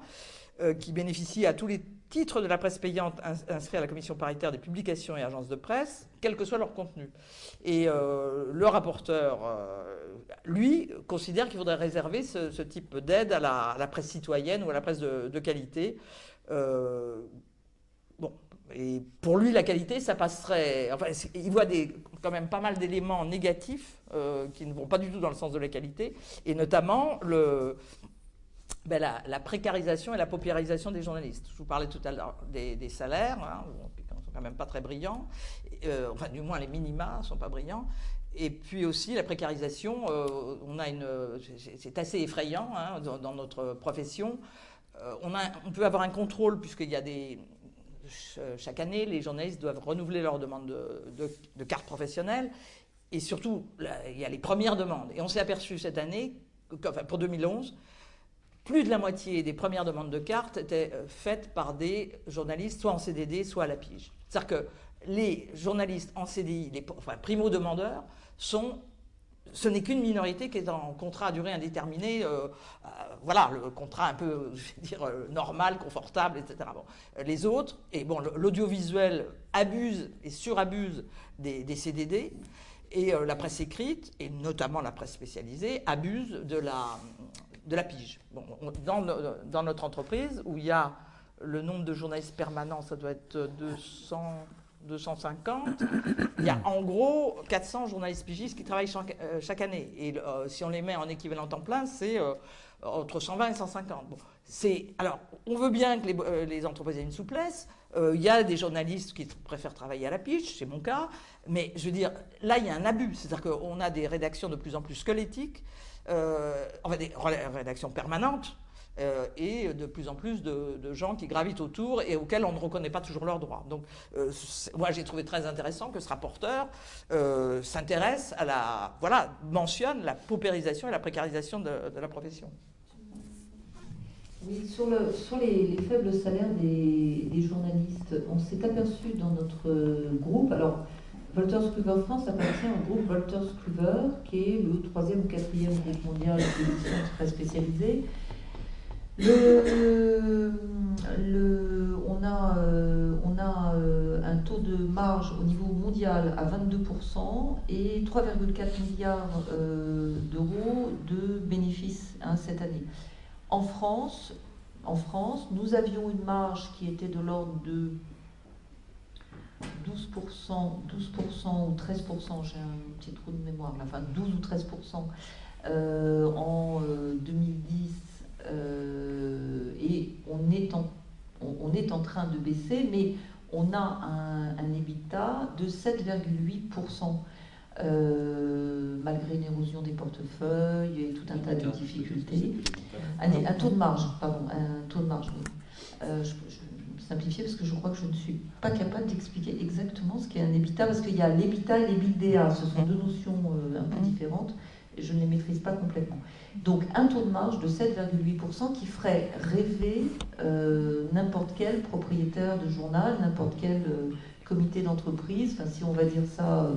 qui bénéficie à tous les titres de la presse payante inscrits à la commission paritaire des publications et agences de presse, quel que soit leur contenu. Et euh, le rapporteur, euh, lui, considère qu'il faudrait réserver ce, type d'aide à, la, presse citoyenne ou à la presse de, qualité. Euh, et pour lui, la qualité, ça passerait. Enfin, il voit quand même pas mal d'éléments négatifs qui ne vont pas du tout dans le sens de la qualité, et notamment ben, la, précarisation et la paupérisation des journalistes. Je vous parlais tout à l'heure des, salaires, qui ne sont quand même pas très brillants, euh, enfin du moins les minima ne sont pas brillants. Et puis aussi la précarisation, euh, c'est assez effrayant hein, dans, notre profession. Euh, on, on, peut avoir un contrôle puisqu'il y a des, chaque année, les journalistes doivent renouveler leur demande de, de carte professionnelle. Et surtout, il y a les premières demandes. Et on s'est aperçu cette année, enfin pour 2011, plus de la moitié des premières demandes de cartes étaient euh, faites par des journalistes, soit en CDD, soit à la pige. C'est-à-dire que les journalistes en CDI, les enfin, primo-demandeurs, sont ce n'est qu'une minorité qui est en contrat à durée indéterminée, euh, euh, voilà, le contrat un peu, [laughs] je vais dire, normal, confortable, etc. Les autres, et bon, l'audiovisuel abuse et surabuse des, CDD, et la presse écrite, et notamment la presse spécialisée, abuse de la, de la pige. Bon, dans, notre entreprise, où il y a le nombre de journalistes permanents, ça doit être 200, 250, il y a en gros 400 journalistes pigistes qui travaillent chaque, année. Et si on les met en équivalent temps plein, c'est entre 120 et 150. Bon, alors, on veut bien que les, entreprises aient une souplesse. Il y a des journalistes qui préfèrent travailler à la piche, c'est mon cas. Mais je veux dire, là, il y a un abus. C'est-à-dire qu'on a des rédactions de plus en plus squelettiques, euh, enfin des rédactions permanentes, euh, et de plus en plus de, gens qui gravitent autour et auxquels on ne reconnaît pas toujours leurs droits. Donc, euh, moi, j'ai trouvé très intéressant que ce rapporteur s'intéresse à la, voilà, mentionne la paupérisation et la précarisation de, la profession. Oui, sur, le, sur les, faibles salaires des, journalistes, on s'est aperçu dans notre groupe, alors Wolters Kluwer France appartient au groupe Wolters Kluwer, qui est le troisième ou quatrième groupe mondial d'édition très spécialisé. On a, euh, on a euh, un taux de marge au niveau mondial à 22% et 3,4 milliards euh, d'euros de bénéfices hein, cette année. En France, en France, nous avions une marge qui était de l'ordre de 12%, 12% ou 13%, j'ai un petit trou de mémoire, enfin 12 ou 13% euh, en 2010 euh, euh, et on est, en, on, est en train de baisser, mais on a un, un EBITDA de 7,8%. malgré une érosion des portefeuilles et tout un tas de difficultés. Un, taux de marge, pardon, un taux de marge, simplifier parce que je crois que je ne suis pas capable d'expliquer exactement ce qu'est un EBITDA parce qu'il y a l'EBITA et l'EBITDA. Ce sont deux notions euh, un peu mhm. différentes et je ne les maîtrise pas complètement. Donc un taux de marge de 7,8% qui ferait rêver euh, n'importe quel propriétaire de journal, n'importe quel euh, comité d'entreprise. Enfin, si on va dire ça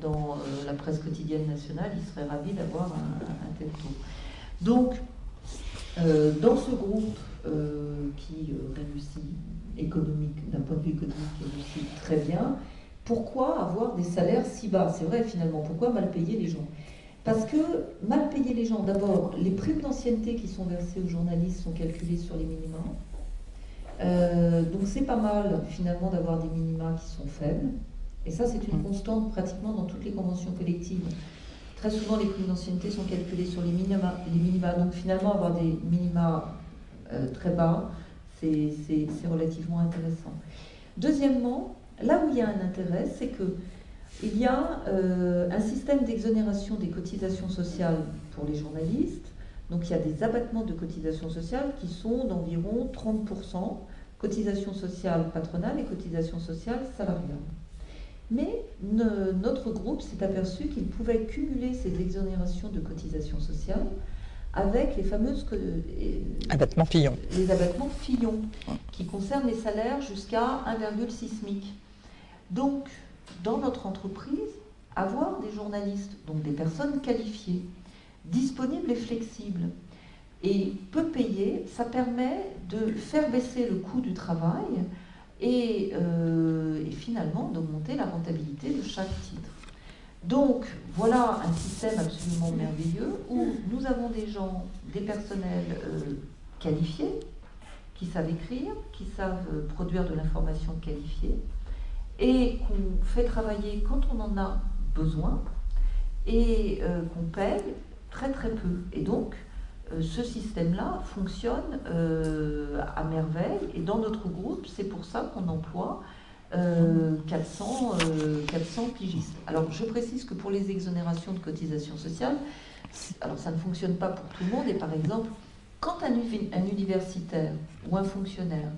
dans la presse quotidienne nationale, il serait ravi d'avoir un, un, tel taux. Donc, dans ce groupe qui réussit économique, d'un point de vue économique, aussi très bien. Pourquoi avoir des salaires si bas? C'est vrai finalement, pourquoi mal payer les gens? Parce que mal payer les gens, d'abord, les primes d'ancienneté qui sont versées aux journalistes sont calculées sur les minima. Euh, donc c'est pas mal finalement d'avoir des minima qui sont faibles. Et ça, c'est une mmh. constante pratiquement dans toutes les conventions collectives. Très souvent, les primes d'ancienneté sont calculées sur les minima, les minima. Donc finalement, avoir des minima euh, très bas, c'est relativement intéressant. Deuxièmement, là où il y a un intérêt, c'est que il y a euh, un système d'exonération des cotisations sociales pour les journalistes. Donc il y a des abattements de cotisations sociales qui sont d'environ 30%, cotisations sociales patronales et cotisations sociales salariales. Mais notre groupe s'est aperçu qu'il pouvait cumuler ces exonérations de cotisations sociales avec les fameuses abattements Fillon. Les abattements Fillon, qui concernent les salaires jusqu'à 1,6 SMIC. Donc, dans notre entreprise, avoir des journalistes, donc des personnes qualifiées, disponibles et flexibles, et peu payées, ça permet de faire baisser le coût du travail et, euh, finalement d'augmenter la rentabilité de chaque titre. Donc, voilà un système absolument merveilleux où nous avons des gens, des personnels euh, qualifiés, qui savent écrire, qui savent produire de l'information qualifiée, et qu'on fait travailler quand on en a besoin, et euh, qu'on paye très très peu. Et donc, ce système-là fonctionne à merveille, et dans notre groupe, c'est pour ça qu'on emploie 400, euh, 400 euh, pigistes. Alors je précise que pour les exonérations de cotisations sociales, alors ça ne fonctionne pas pour tout le monde, et par exemple, quand un, un universitaire ou un fonctionnaire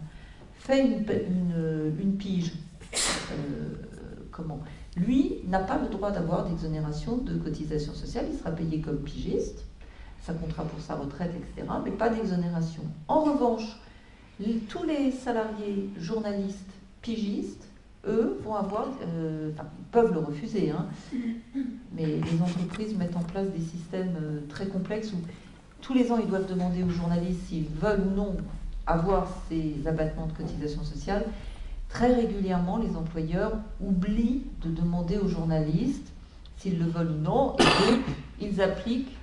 fait une, une, pige, euh, comment Lui n'a pas le droit d'avoir d'exonération de cotisations sociales, il sera payé comme pigiste, ça comptera pour sa retraite, etc., mais pas d'exonération. En revanche, tous les salariés journalistes pigistes, eux, vont avoir, euh, peuvent le refuser, hein, mais les entreprises mettent en place des systèmes euh, très complexes où tous les ans, ils doivent demander aux journalistes s'ils veulent ou non avoir ces abattements de cotisation sociale. Très régulièrement, les employeurs oublient de demander aux journalistes s'ils le veulent ou non, et ils appliquent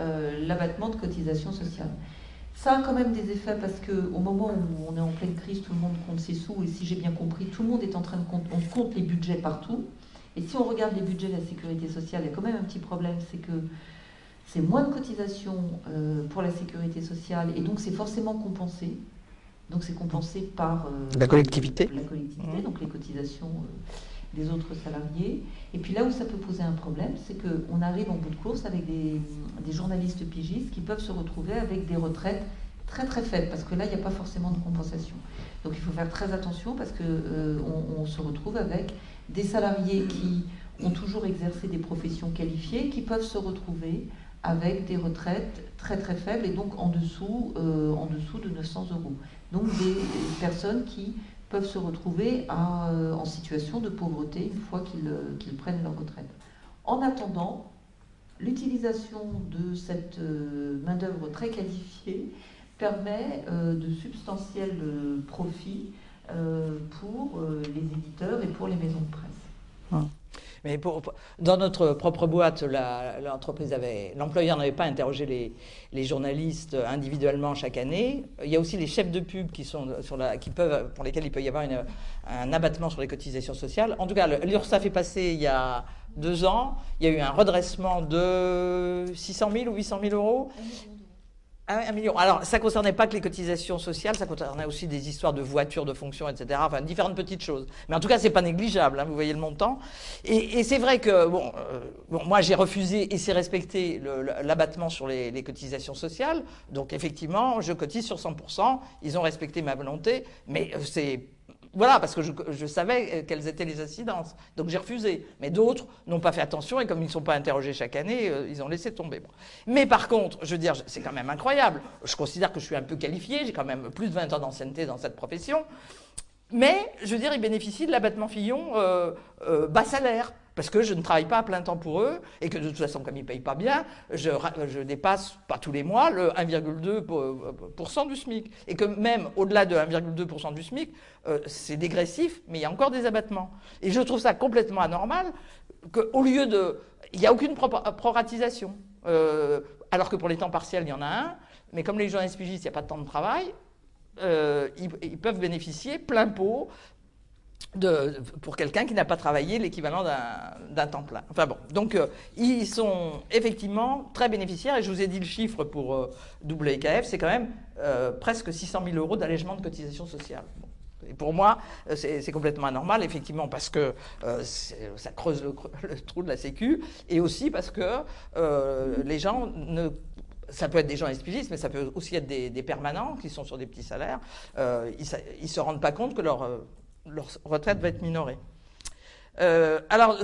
euh, l'abattement de cotisation sociale. Ça a quand même des effets parce qu'au moment où on est en pleine crise, tout le monde compte ses sous. Et si j'ai bien compris, tout le monde est en train de compter, on compte les budgets partout. Et si on regarde les budgets de la sécurité sociale, il y a quand même un petit problème, c'est que c'est moins de cotisations euh, pour la sécurité sociale et donc c'est forcément compensé. Donc c'est compensé par euh, la collectivité, la collectivité mmh. donc les cotisations euh, des autres salariés. Et puis là où ça peut poser un problème, c'est qu'on arrive en bout de course avec des, journalistes pigistes qui peuvent se retrouver avec des retraites très très faibles, parce que là, il n'y a pas forcément de compensation. Donc il faut faire très attention parce qu'on on se retrouve avec des salariés qui ont toujours exercé des professions qualifiées, qui peuvent se retrouver avec des retraites très très faibles et donc en dessous, euh, en dessous de 900 euros. Donc des, personnes qui peuvent se retrouver euh, en situation de pauvreté une fois euh, qu'ils prennent leur retraite. En attendant, l'utilisation de cette main-d'œuvre très qualifiée permet de substantiels profits pour les éditeurs et pour les maisons de presse. Ah. Mais dans notre propre boîte, l'entreprise avait, l'employeur n'avait pas interrogé les, journalistes individuellement chaque année. Il y a aussi les chefs de pub qui sont qui peuvent, pour lesquels il peut y avoir un abattement sur les cotisations sociales. En tout cas, l'URSSAF est passé il y a deux ans. Il y a eu un redressement de 600 000 ou 800 000 euros. Ah un million. Alors, ça ne concernait pas que les cotisations sociales, ça concernait aussi des histoires de voitures, de fonctions, etc. Enfin, différentes petites choses. Mais en tout cas, ce n'est pas négligeable, hein, vous voyez le montant. Et, c'est vrai que, bon, euh, bon moi, j'ai refusé, et c'est respecté, l'abattement sur les, les, cotisations sociales. Donc, effectivement, je cotise sur 100%. Ils ont respecté ma volonté, mais euh, c'est voilà, parce que je, savais euh, quelles étaient les incidences. Donc j'ai refusé. Mais d'autres n'ont pas fait attention et comme ils ne sont pas interrogés chaque année, euh, ils ont laissé tomber. Mais par contre, je veux dire, c'est quand même incroyable. Je considère que je suis un peu qualifié, j'ai quand même plus de 20 ans d'ancienneté dans cette profession. Mais, je veux dire, ils bénéficient de l'abattement Fillon euh, bas salaire parce que je ne travaille pas à plein temps pour eux, et que de toute façon, comme ils ne payent pas bien, je, dépasse, pas tous les mois, le 1,2% du SMIC. Et que même au-delà de 1,2% du SMIC, euh, c'est dégressif, mais il y a encore des abattements. Et je trouve ça complètement anormal qu'au lieu de... Il n'y a aucune proratisation. Euh, alors que pour les temps partiels, il y en a un, mais comme les journalistes pigistes, il n'y a pas de temps de travail, euh, ils, peuvent bénéficier plein pot pour quelqu'un qui n'a pas travaillé l'équivalent d'un temps plein. Enfin bon, donc euh, ils sont effectivement très bénéficiaires et je vous ai dit le chiffre pour euh, WKF, c'est quand même euh, presque 600 000 euros d'allègement de cotisation sociale. Et pour moi, c'est complètement anormal, effectivement, parce que ça creuse [laughs] le, trou de la Sécu, et aussi parce que les gens ça peut être des gens espigistes, mais ça peut aussi être des, permanents qui sont sur des petits salaires. ils ne se rendent pas compte que leur leur retraite va être minorée. Euh, alors,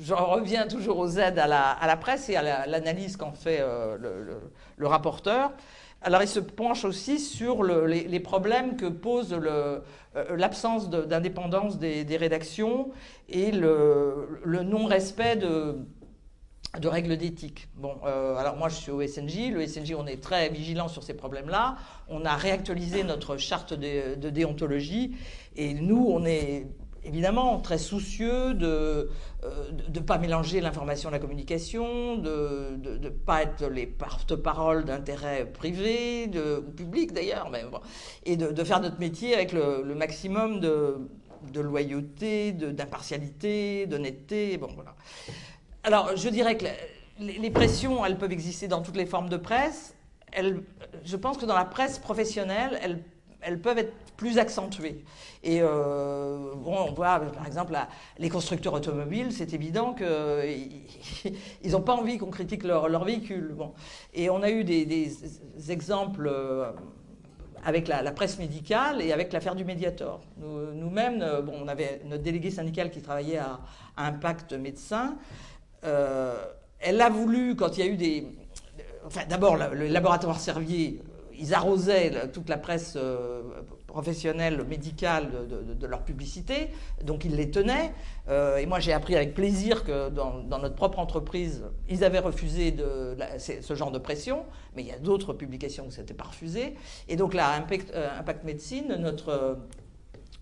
je reviens toujours aux aides à la, presse et à l'analyse qu'en fait euh, le, rapporteur. Alors, il se penche aussi sur les, problèmes que pose euh, l'absence d'indépendance des, rédactions et le, non-respect de, règles d'éthique. Bon, alors moi je suis au SNJ, le SNJ on est très vigilant sur ces problèmes-là, on a réactualisé notre charte de déontologie et nous, on est évidemment très soucieux de ne euh, pas mélanger l'information et la communication, de ne pas être les porte-parole d'intérêts privés ou publics d'ailleurs, et de, faire notre métier avec le, maximum de, de loyauté, d'impartialité, d'honnêteté. Bon, voilà. Alors, je dirais que les, pressions, elles peuvent exister dans toutes les formes de presse. je pense que dans la presse professionnelle, elles, elles peuvent être plus accentuées. Et euh, bon, on voit par exemple les constructeurs automobiles, c'est évident qu'ils [laughs] n'ont pas envie qu'on critique leur, leur, véhicule. Bon. Et on a eu des, exemples euh, avec la, presse médicale et avec l'affaire du Mediator. Nous-mêmes, euh, bon, on avait notre délégué syndical qui travaillait à, Impact Médecin. elle a voulu, quand il y a eu des... Enfin, d'abord, le laboratoire Servier ils arrosaient toute la presse euh, professionnelle, médicale de, leur publicité, donc ils les tenaient. Euh, et moi, j'ai appris avec plaisir que dans, notre propre entreprise, ils avaient refusé ce genre de pression, mais il y a d'autres publications où ce n'était pas refusé. Et donc là, Impact, euh, Médecine,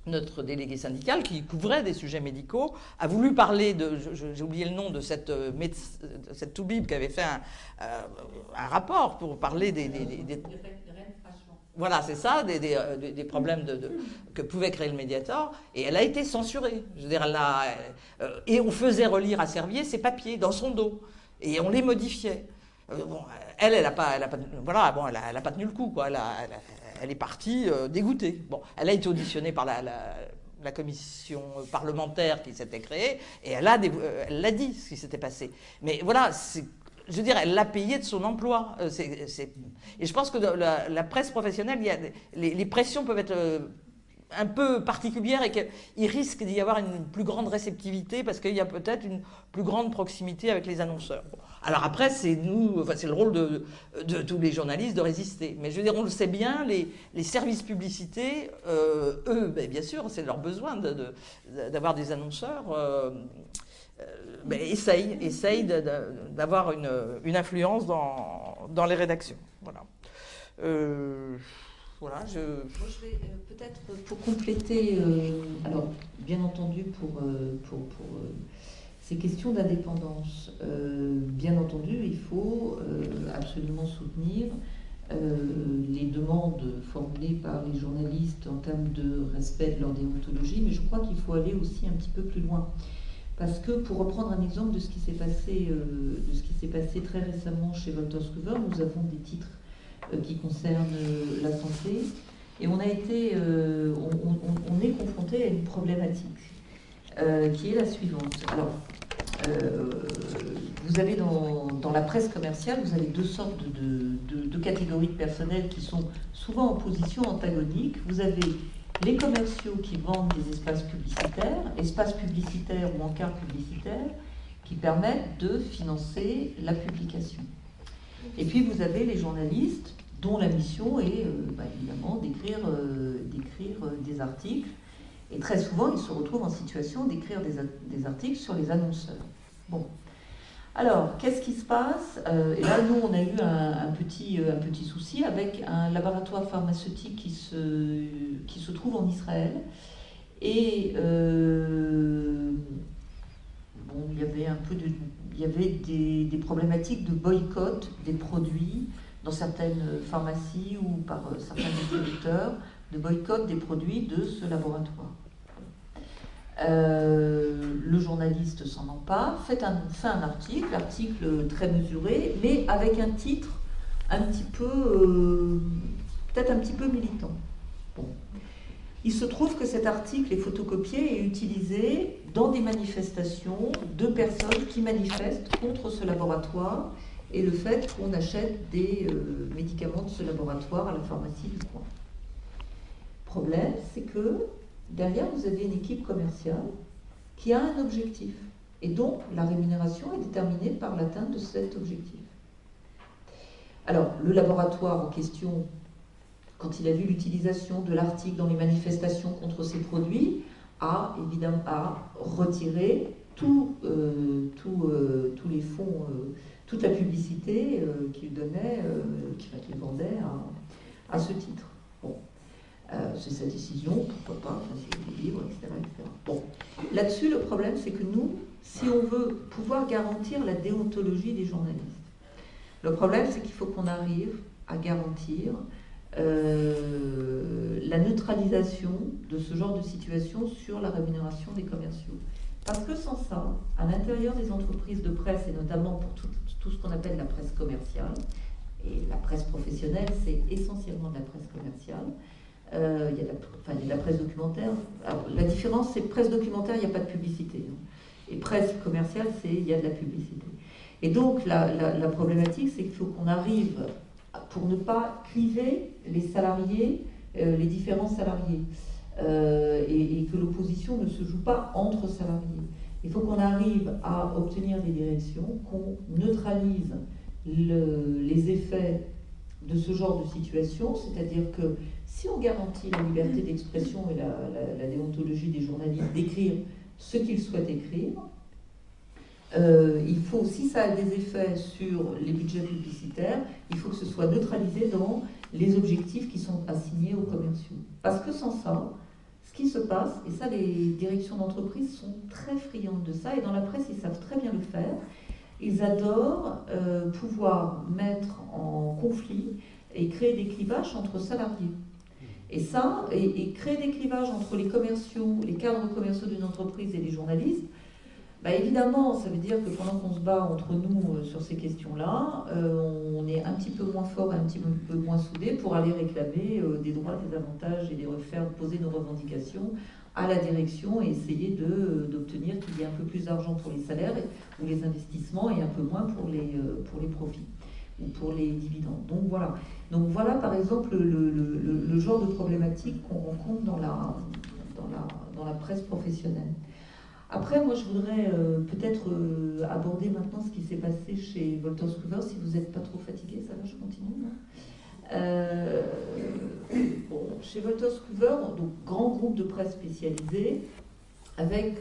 notre délégué syndical, qui couvrait des sujets médicaux, a voulu parler de, j'ai oublié le nom de cette, euh, cette Toubib qui avait fait un, euh, rapport pour parler des, Voilà, c'est ça, des, des, euh, problèmes de, que pouvait créer le médiator. Et elle a été censurée. Je veux dire, elle a, euh, et on faisait relire à Servier ses papiers dans son dos. Et on les modifiait. bon, elle, elle n'a pas, elle a pas, voilà, bon, elle a, pas tenu le coup, quoi. Elle, elle est partie dégoûtée. Bon, elle a été auditionnée par la, la commission parlementaire qui s'était créée, et elle a, elle l'a dit ce qui s'était passé. Mais voilà, c'est je dire, elle l'a payé de son emploi. Euh, et je pense que la, presse professionnelle, les, pressions peuvent être euh, un peu particulières et qu'il risque d'y avoir une plus grande réceptivité parce qu'il y a peut-être une plus grande proximité avec les annonceurs. Alors après, c'est nous, enfin, c'est le rôle de, tous les journalistes de résister. Mais je veux dire, on le sait bien, les, services publicités, euh, eux, ben, bien sûr, c'est leur besoin d'avoir des annonceurs. Ben, essaye, d'avoir une, influence dans, les rédactions. Voilà. Euh, voilà, je... Moi, je vais euh, peut-être pour compléter, euh, alors bien entendu pour, pour, ces questions d'indépendance, bien entendu, il faut absolument soutenir les demandes formulées par les journalistes en termes de respect de leur déontologie, mais je crois qu'il faut aller aussi un petit peu plus loin. Parce que, pour reprendre un exemple de ce qui s'est passé, euh, de ce qui s'est passé très récemment chez Wolters Kluwer, nous avons des titres euh, qui concernent euh, la santé, et on a été, on, est confronté à une problématique qui est la suivante. Alors, vous avez dans, la presse commerciale, vous avez deux sortes de, de catégories de personnel qui sont souvent en position antagonique. Vous avez les commerciaux qui vendent des espaces publicitaires, espaces publicitaires ou encarts publicitaires, qui permettent de financer la publication. Et puis vous avez les journalistes dont la mission est euh, bah, évidemment d'écrire euh, euh, des articles. Et très souvent, ils se retrouvent en situation d'écrire des, des, articles sur les annonceurs. Bon. Alors, qu'est-ce qui se passe? Euh, Et là, nous, on a eu un, petit, euh, un petit souci avec un laboratoire pharmaceutique qui se, qui se trouve en Israël. Et euh, bon, il y avait un peu de, il y avait des, des, problématiques de boycott des produits dans certaines pharmacies ou par certains distributeurs, de boycott des produits de ce laboratoire. Euh, le journaliste s'en empare, fait un, fait un article, article très mesuré, mais avec un titre un petit peu, euh, peut-être un petit peu militant. Il se trouve que cet article est photocopié et utilisé dans des manifestations de personnes qui manifestent contre ce laboratoire et le fait qu'on achète des euh, médicaments de ce laboratoire à la pharmacie du coin. Problème, c'est que derrière, vous avez une équipe commerciale qui a un objectif. Et donc, la rémunération est déterminée par l'atteinte de cet objectif. Alors, le laboratoire en question, quand il a vu l'utilisation de l'article dans les manifestations contre ces produits, a évidemment retiré tout, euh, euh, tous les fonds, euh, toute la publicité qu'il donnait, qu'il vendait à ce titre. Euh, c'est sa décision, pourquoi pas, c'est libre, etc., Bon, là-dessus, le problème, c'est que nous, si on veut pouvoir garantir la déontologie des journalistes, le problème, c'est qu'il faut qu'on arrive à garantir euh, la neutralisation de ce genre de situation sur la rémunération des commerciaux. Parce que sans ça, à l'intérieur des entreprises de presse, et notamment pour tout, tout ce qu'on appelle la presse commerciale, et la presse professionnelle, c'est essentiellement de la presse commerciale, euh, il, y a de la, presse documentaire. la différence, c'est presse documentaire, il n'y a pas de publicité. Hein. Et presse commerciale, c'est il y a de la publicité. Et donc, la, problématique, c'est qu'il faut qu'on arrive, pour ne pas cliver les salariés, euh, les différents salariés, euh, et, que l'opposition ne se joue pas entre salariés. Il faut qu'on arrive à obtenir des directions, qu'on neutralise les effets de ce genre de situation, c'est-à-dire que si on garantit la liberté d'expression et la, déontologie des journalistes d'écrire ce qu'ils souhaitent écrire, euh, il faut, si ça a des effets sur les budgets publicitaires, il faut que ce soit neutralisé dans les objectifs qui sont assignés aux commerciaux. Parce que sans ça, ce qui se passe, et ça les directions d'entreprise sont très friandes de ça, et dans la presse ils savent très bien le faire, ils adorent euh, pouvoir mettre en conflit et créer des clivages entre salariés. Et ça, et, créer des clivages entre les commerciaux, les cadres commerciaux d'une entreprise et les journalistes, bah évidemment, ça veut dire que pendant qu'on se bat entre nous euh, sur ces questions-là, euh, on est un petit peu moins fort, un petit peu moins soudé pour aller réclamer euh, des droits, des avantages et les refaire poser nos revendications à la direction et essayer d'obtenir qu'il y ait un peu plus d'argent pour les salaires ou les investissements et un peu moins pour les, pour les profits ou pour les dividendes. Donc voilà. Donc voilà par exemple le, le, le genre de problématique qu'on rencontre dans la, dans, la, dans la presse professionnelle. Après, moi, je voudrais euh, peut-être euh, aborder maintenant ce qui s'est passé chez Wolters Kluwer. Si vous n'êtes pas trop fatigué, ça va, je continue. Euh, chez Wolters Kluwer, donc grand groupe de presse spécialisé, avec,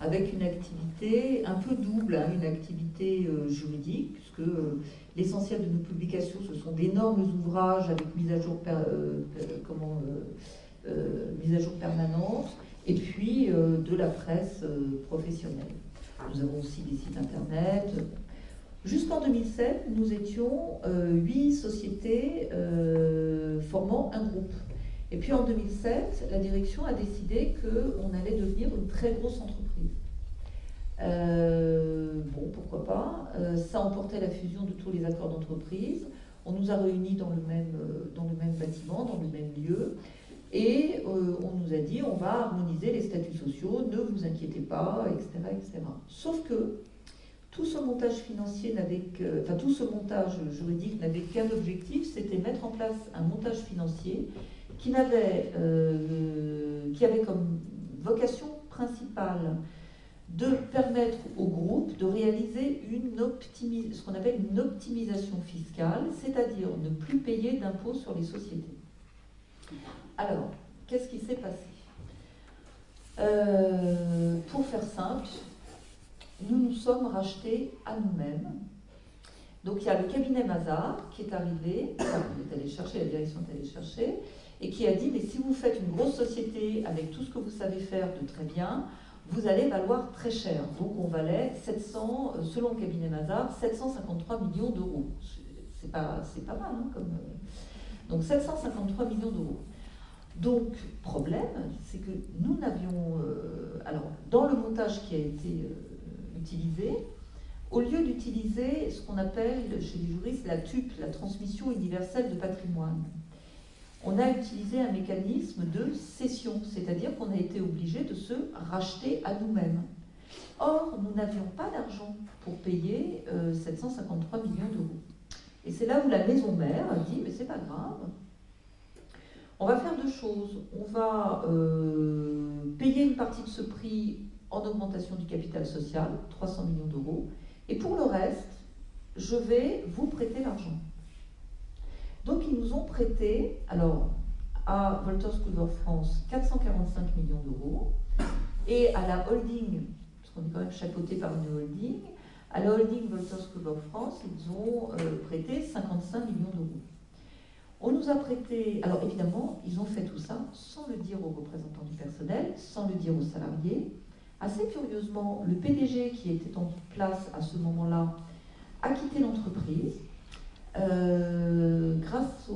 avec une activité un peu double, hein, une activité juridique, puisque l'essentiel de nos publications, ce sont d'énormes ouvrages avec mise à jour, comment, mise à jour permanente et puis euh, de la presse euh, professionnelle. Nous avons aussi des sites internet. Jusqu'en 2007, nous étions euh, huit sociétés formant un groupe. Et puis en 2007, la direction a décidé qu'on allait devenir une très grosse entreprise. bon, pourquoi pas. ça emportait la fusion de tous les accords d'entreprise. On nous a réunis dans le même, dans le même bâtiment, dans le même lieu. Et euh, on nous a dit, on va harmoniser les statuts sociaux, ne vous inquiétez pas, etc. etc. Sauf que tout ce montage financier n'avait que, enfin tout ce montage juridique n'avait qu'un objectif, c'était mettre en place un montage financier qui, avait, euh, qui avait comme vocation principale de permettre au groupe de réaliser une ce qu'on appelle une optimisation fiscale, c'est-à-dire ne plus payer d'impôts sur les sociétés. Alors, qu'est-ce qui s'est passé euh, Pour faire simple, nous nous sommes rachetés à nous-mêmes. Donc il y a le cabinet Mazar qui est arrivé, on est allé chercher, la direction est allée chercher, et qui a dit, mais si vous faites une grosse société avec tout ce que vous savez faire de très bien, vous allez valoir très cher. Donc on valait 700, euh, selon le cabinet Mazar, 753 millions d'euros. C'est pas, pas mal, hein. Euh, donc 753 millions d'euros. Donc, problème, c'est que nous n'avions. Euh, alors, dans le montage qui a été euh, utilisé, au lieu d'utiliser ce qu'on appelle chez les juristes la TUP, la transmission universelle de patrimoine, on a utilisé un mécanisme de cession, c'est-à-dire qu'on a été obligé de se racheter à nous-mêmes. Or, nous n'avions pas d'argent pour payer 753 euh, millions d'euros. Et c'est là où la maison mère a dit, mais c'est pas grave, on va faire deux choses. On va euh, payer une partie de ce prix en augmentation du capital social, 300 millions d'euros, et pour le reste, je vais vous prêter l'argent. Donc ils nous ont prêté, alors à Wolters Kluwer France, 445 millions d'euros, et à la holding, parce qu'on est quand même chapeauté par une holding, à la holding Wolters Kluwer France, ils ont euh, prêté 55 millions d'euros. On nous a prêté, alors évidemment, ils ont fait tout ça sans le dire aux représentants du personnel, sans le dire aux salariés. Assez curieusement, le PDG qui était en place à ce moment-là a quitté l'entreprise. Euh, grâce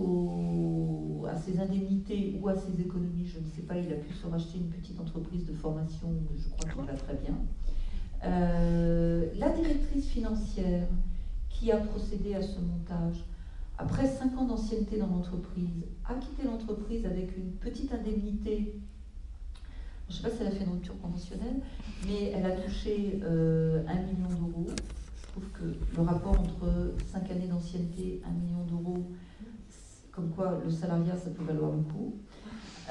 à ses indemnités ou à ses économies, je ne sais pas, il a pu se racheter une petite entreprise de formation, je crois qu'il va très bien. Euh, la directrice financière qui a procédé à ce montage après cinq ans d'ancienneté dans l'entreprise, a quitté l'entreprise avec une petite indemnité. Je ne sais pas si elle a fait une rupture conventionnelle, mais elle a touché euh, un million d'euros. Je trouve que le rapport entre cinq années d'ancienneté, un million d'euros, comme quoi le salariat, ça peut valoir le coup.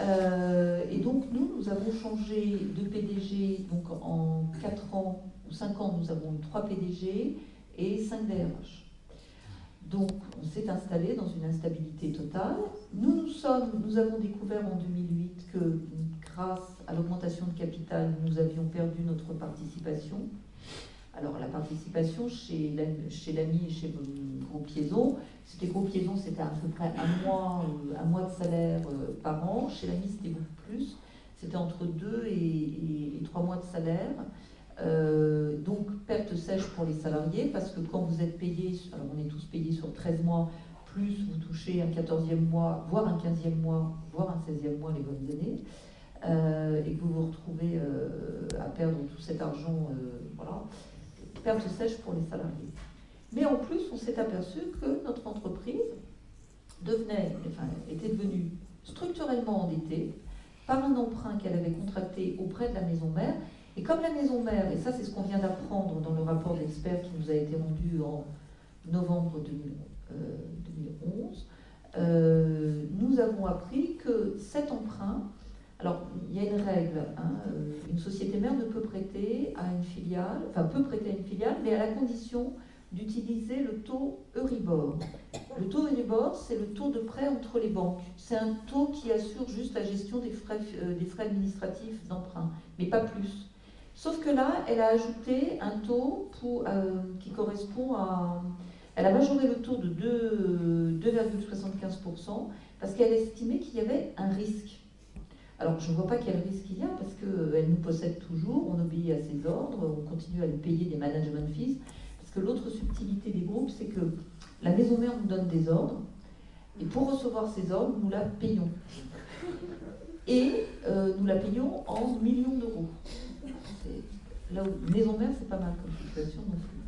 Euh, et donc nous, nous avons changé de PDG, donc en 4 ans ou 5 ans, nous avons eu 3 PDG et 5 DRH. Donc, on s'est installé dans une instabilité totale. Nous, nous, sommes, nous avons découvert en 2008 que grâce à l'augmentation de capital, nous avions perdu notre participation. Alors, la participation chez l'ami et chez Groupe Liaison, c'était Groupe Liaison, c'était à peu près un mois, euh, un mois de salaire euh, par an. Chez l'ami, c'était beaucoup plus. C'était entre deux et trois mois de salaire. Euh, donc perte sèche pour les salariés parce que quand vous êtes payé, alors on est tous payés sur 13 mois, plus vous touchez un 14e mois, voire un 15e mois, voire un 16e mois les bonnes années, euh, et que vous vous retrouvez euh, à perdre tout cet argent, voilà, perte sèche pour les salariés. Mais en plus, on s'est aperçu que notre entreprise devenait, enfin, était devenue structurellement endettée par un emprunt qu'elle avait contracté auprès de la maison mère. Et comme la maison mère, et ça c'est ce qu'on vient d'apprendre dans le rapport d'experts qui nous a été rendu en novembre 2011, euh, euh, nous avons appris que cet emprunt, alors il y a une règle, hein, euh, une société mère ne peut prêter à une filiale, enfin peut prêter à une filiale, mais à la condition d'utiliser le taux Euribor. Le taux Euribor, c'est le taux de prêt entre les banques. C'est un taux qui assure juste la gestion des frais, des frais administratifs d'emprunt, mais pas plus. Sauf que là, elle a ajouté un taux pour, qui correspond à elle a majoré le taux de 2,75% parce qu'elle estimait qu'il y avait un risque. Alors je ne vois pas quel risque il y a parce qu'elle nous possède toujours, on obéit à ses ordres, on continue à lui payer des management fees. Parce que l'autre subtilité des groupes, c'est que la maison mère nous donne des ordres et pour recevoir ces ordres, nous la payons. Et euh, nous la payons en millions d'euros. Là où maison mère, c'est pas mal comme situation non plus.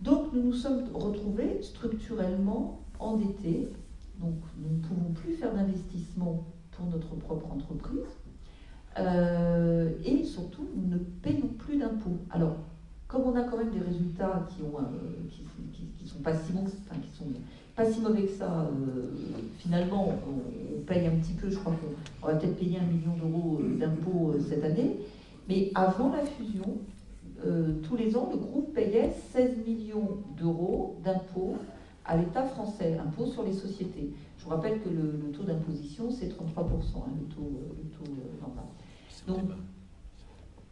Donc nous nous sommes retrouvés structurellement endettés. Donc nous ne pouvons plus faire d'investissement pour notre propre entreprise. Euh, et surtout, nous ne payons plus d'impôts. Alors, comme on a quand même des résultats qui ont euh, sont pas si mauvais que ça, euh, finalement, on, paye un petit peu. Je crois qu'on va peut-être payer un million d'euros d'impôts cette année. Mais avant la fusion, euh, tous les ans, le groupe payait 16 millions d'euros d'impôts à l'État français, impôts sur les sociétés. Je vous rappelle que le, taux d'imposition, c'est 33%, hein, le taux, le taux euh, normal. Donc,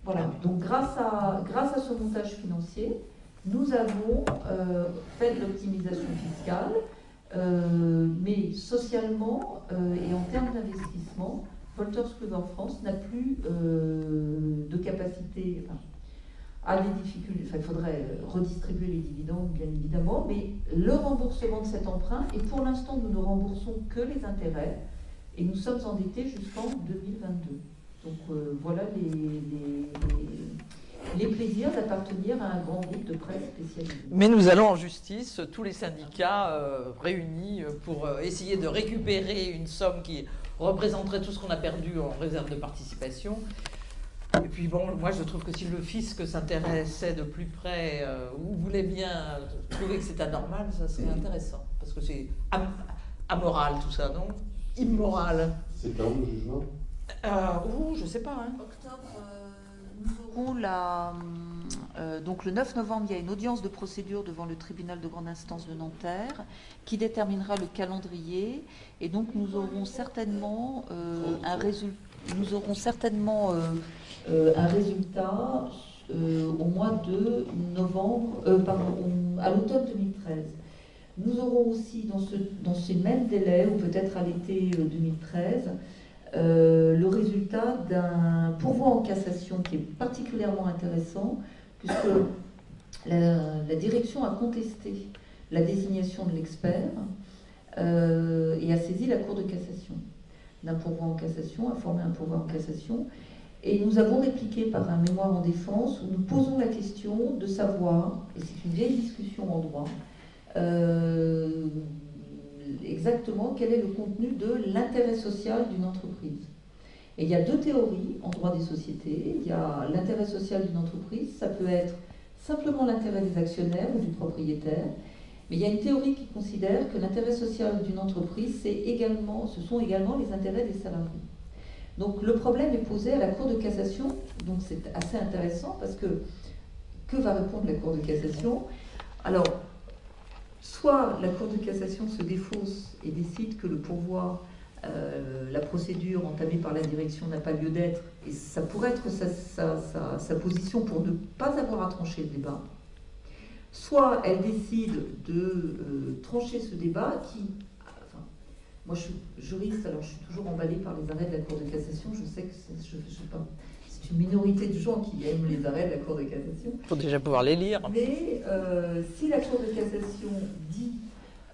voilà. Donc, grâce à, grâce à ce montage financier, nous avons euh, fait de l'optimisation fiscale, mais socialement et en termes d'investissement, Wolters Kluwer France n'a plus de capacité, a des difficultés, il faudrait euh, redistribuer les dividendes bien évidemment, mais le remboursement de cet emprunt, et pour l'instant nous ne remboursons que les intérêts, et nous sommes endettés jusqu'en 2022. Donc euh, voilà les, les, plaisirs d'appartenir à un grand groupe de presse spécialisé. Mais nous allons en justice, tous les syndicats euh, réunis pour essayer de récupérer une somme qui représenterait tout ce qu'on a perdu en réserve de participation. Et puis bon, moi je trouve que si le fisc s'intéressait de plus près euh, ou voulait bien trouver que c'est anormal, ça serait intéressant. Parce que c'est amoral tout ça, non? Immoral. C'est quand le jugement? Euh, je sais pas. Hein. Octobre, euh, nous aurons la. Euh, donc le 9 novembre, il y a une audience de procédure devant le tribunal de grande instance de Nanterre qui déterminera le calendrier. Et donc nous aurons certainement un résultat. Nous aurons certainement euh, un résultat euh, au mois de novembre, euh, pardon, à l'automne 2013. Nous aurons aussi dans, ce, dans ces mêmes délais, ou peut-être à l'été 2013, le résultat d'un pourvoi en cassation qui est particulièrement intéressant, puisque la, direction a contesté la désignation de l'expert et a saisi la Cour de cassation d'un pourvoi en cassation, a formé un pourvoi en cassation, et nous avons répliqué par un mémoire en défense où nous posons la question de savoir, et c'est une vieille discussion en droit, euh, exactement quel est le contenu de l'intérêt social d'une entreprise. Et il y a deux théories en droit des sociétés. Il y a l'intérêt social d'une entreprise, ça peut être simplement l'intérêt des actionnaires ou du propriétaire, mais il y a une théorie qui considère que l'intérêt social d'une entreprise, également, ce sont également les intérêts des salariés. Donc le problème est posé à la Cour de cassation, donc c'est assez intéressant parce que que va répondre la Cour de cassation? Alors, soit la Cour de cassation se défausse et décide que le pourvoi, euh, la procédure entamée par la direction n'a pas lieu d'être, et ça pourrait être sa, position pour ne pas avoir à trancher le débat, soit elle décide de euh, trancher ce débat qui moi, je suis juriste, alors je suis toujours emballée par les arrêts de la Cour de cassation. Je sais que c'est une minorité de gens qui aiment les arrêts de la Cour de cassation. Il faut déjà pouvoir les lire. Mais euh, si la Cour de cassation dit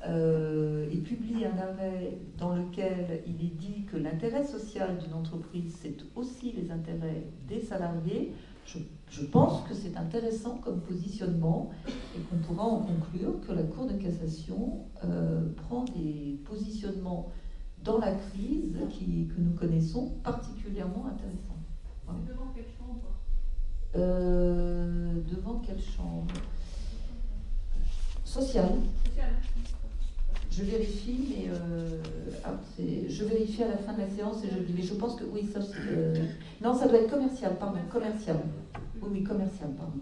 euh, et publie un arrêt dans lequel il est dit que l'intérêt social d'une entreprise, c'est aussi les intérêts des salariés, je, pense que c'est intéressant comme positionnement et qu'on pourra en conclure que la Cour de cassation euh, prend des positionnements dans la crise qui, que nous connaissons particulièrement intéressants. Devant quelle chambre euh, Devant quelle chambre? Sociale. Sociale. Je vérifie, mais euh, je vérifie à la fin de la séance et je, mais je pense que oui, ça, euh, non, ça doit être commercial, pardon, commercial. Oui, oui, commercial, pardon.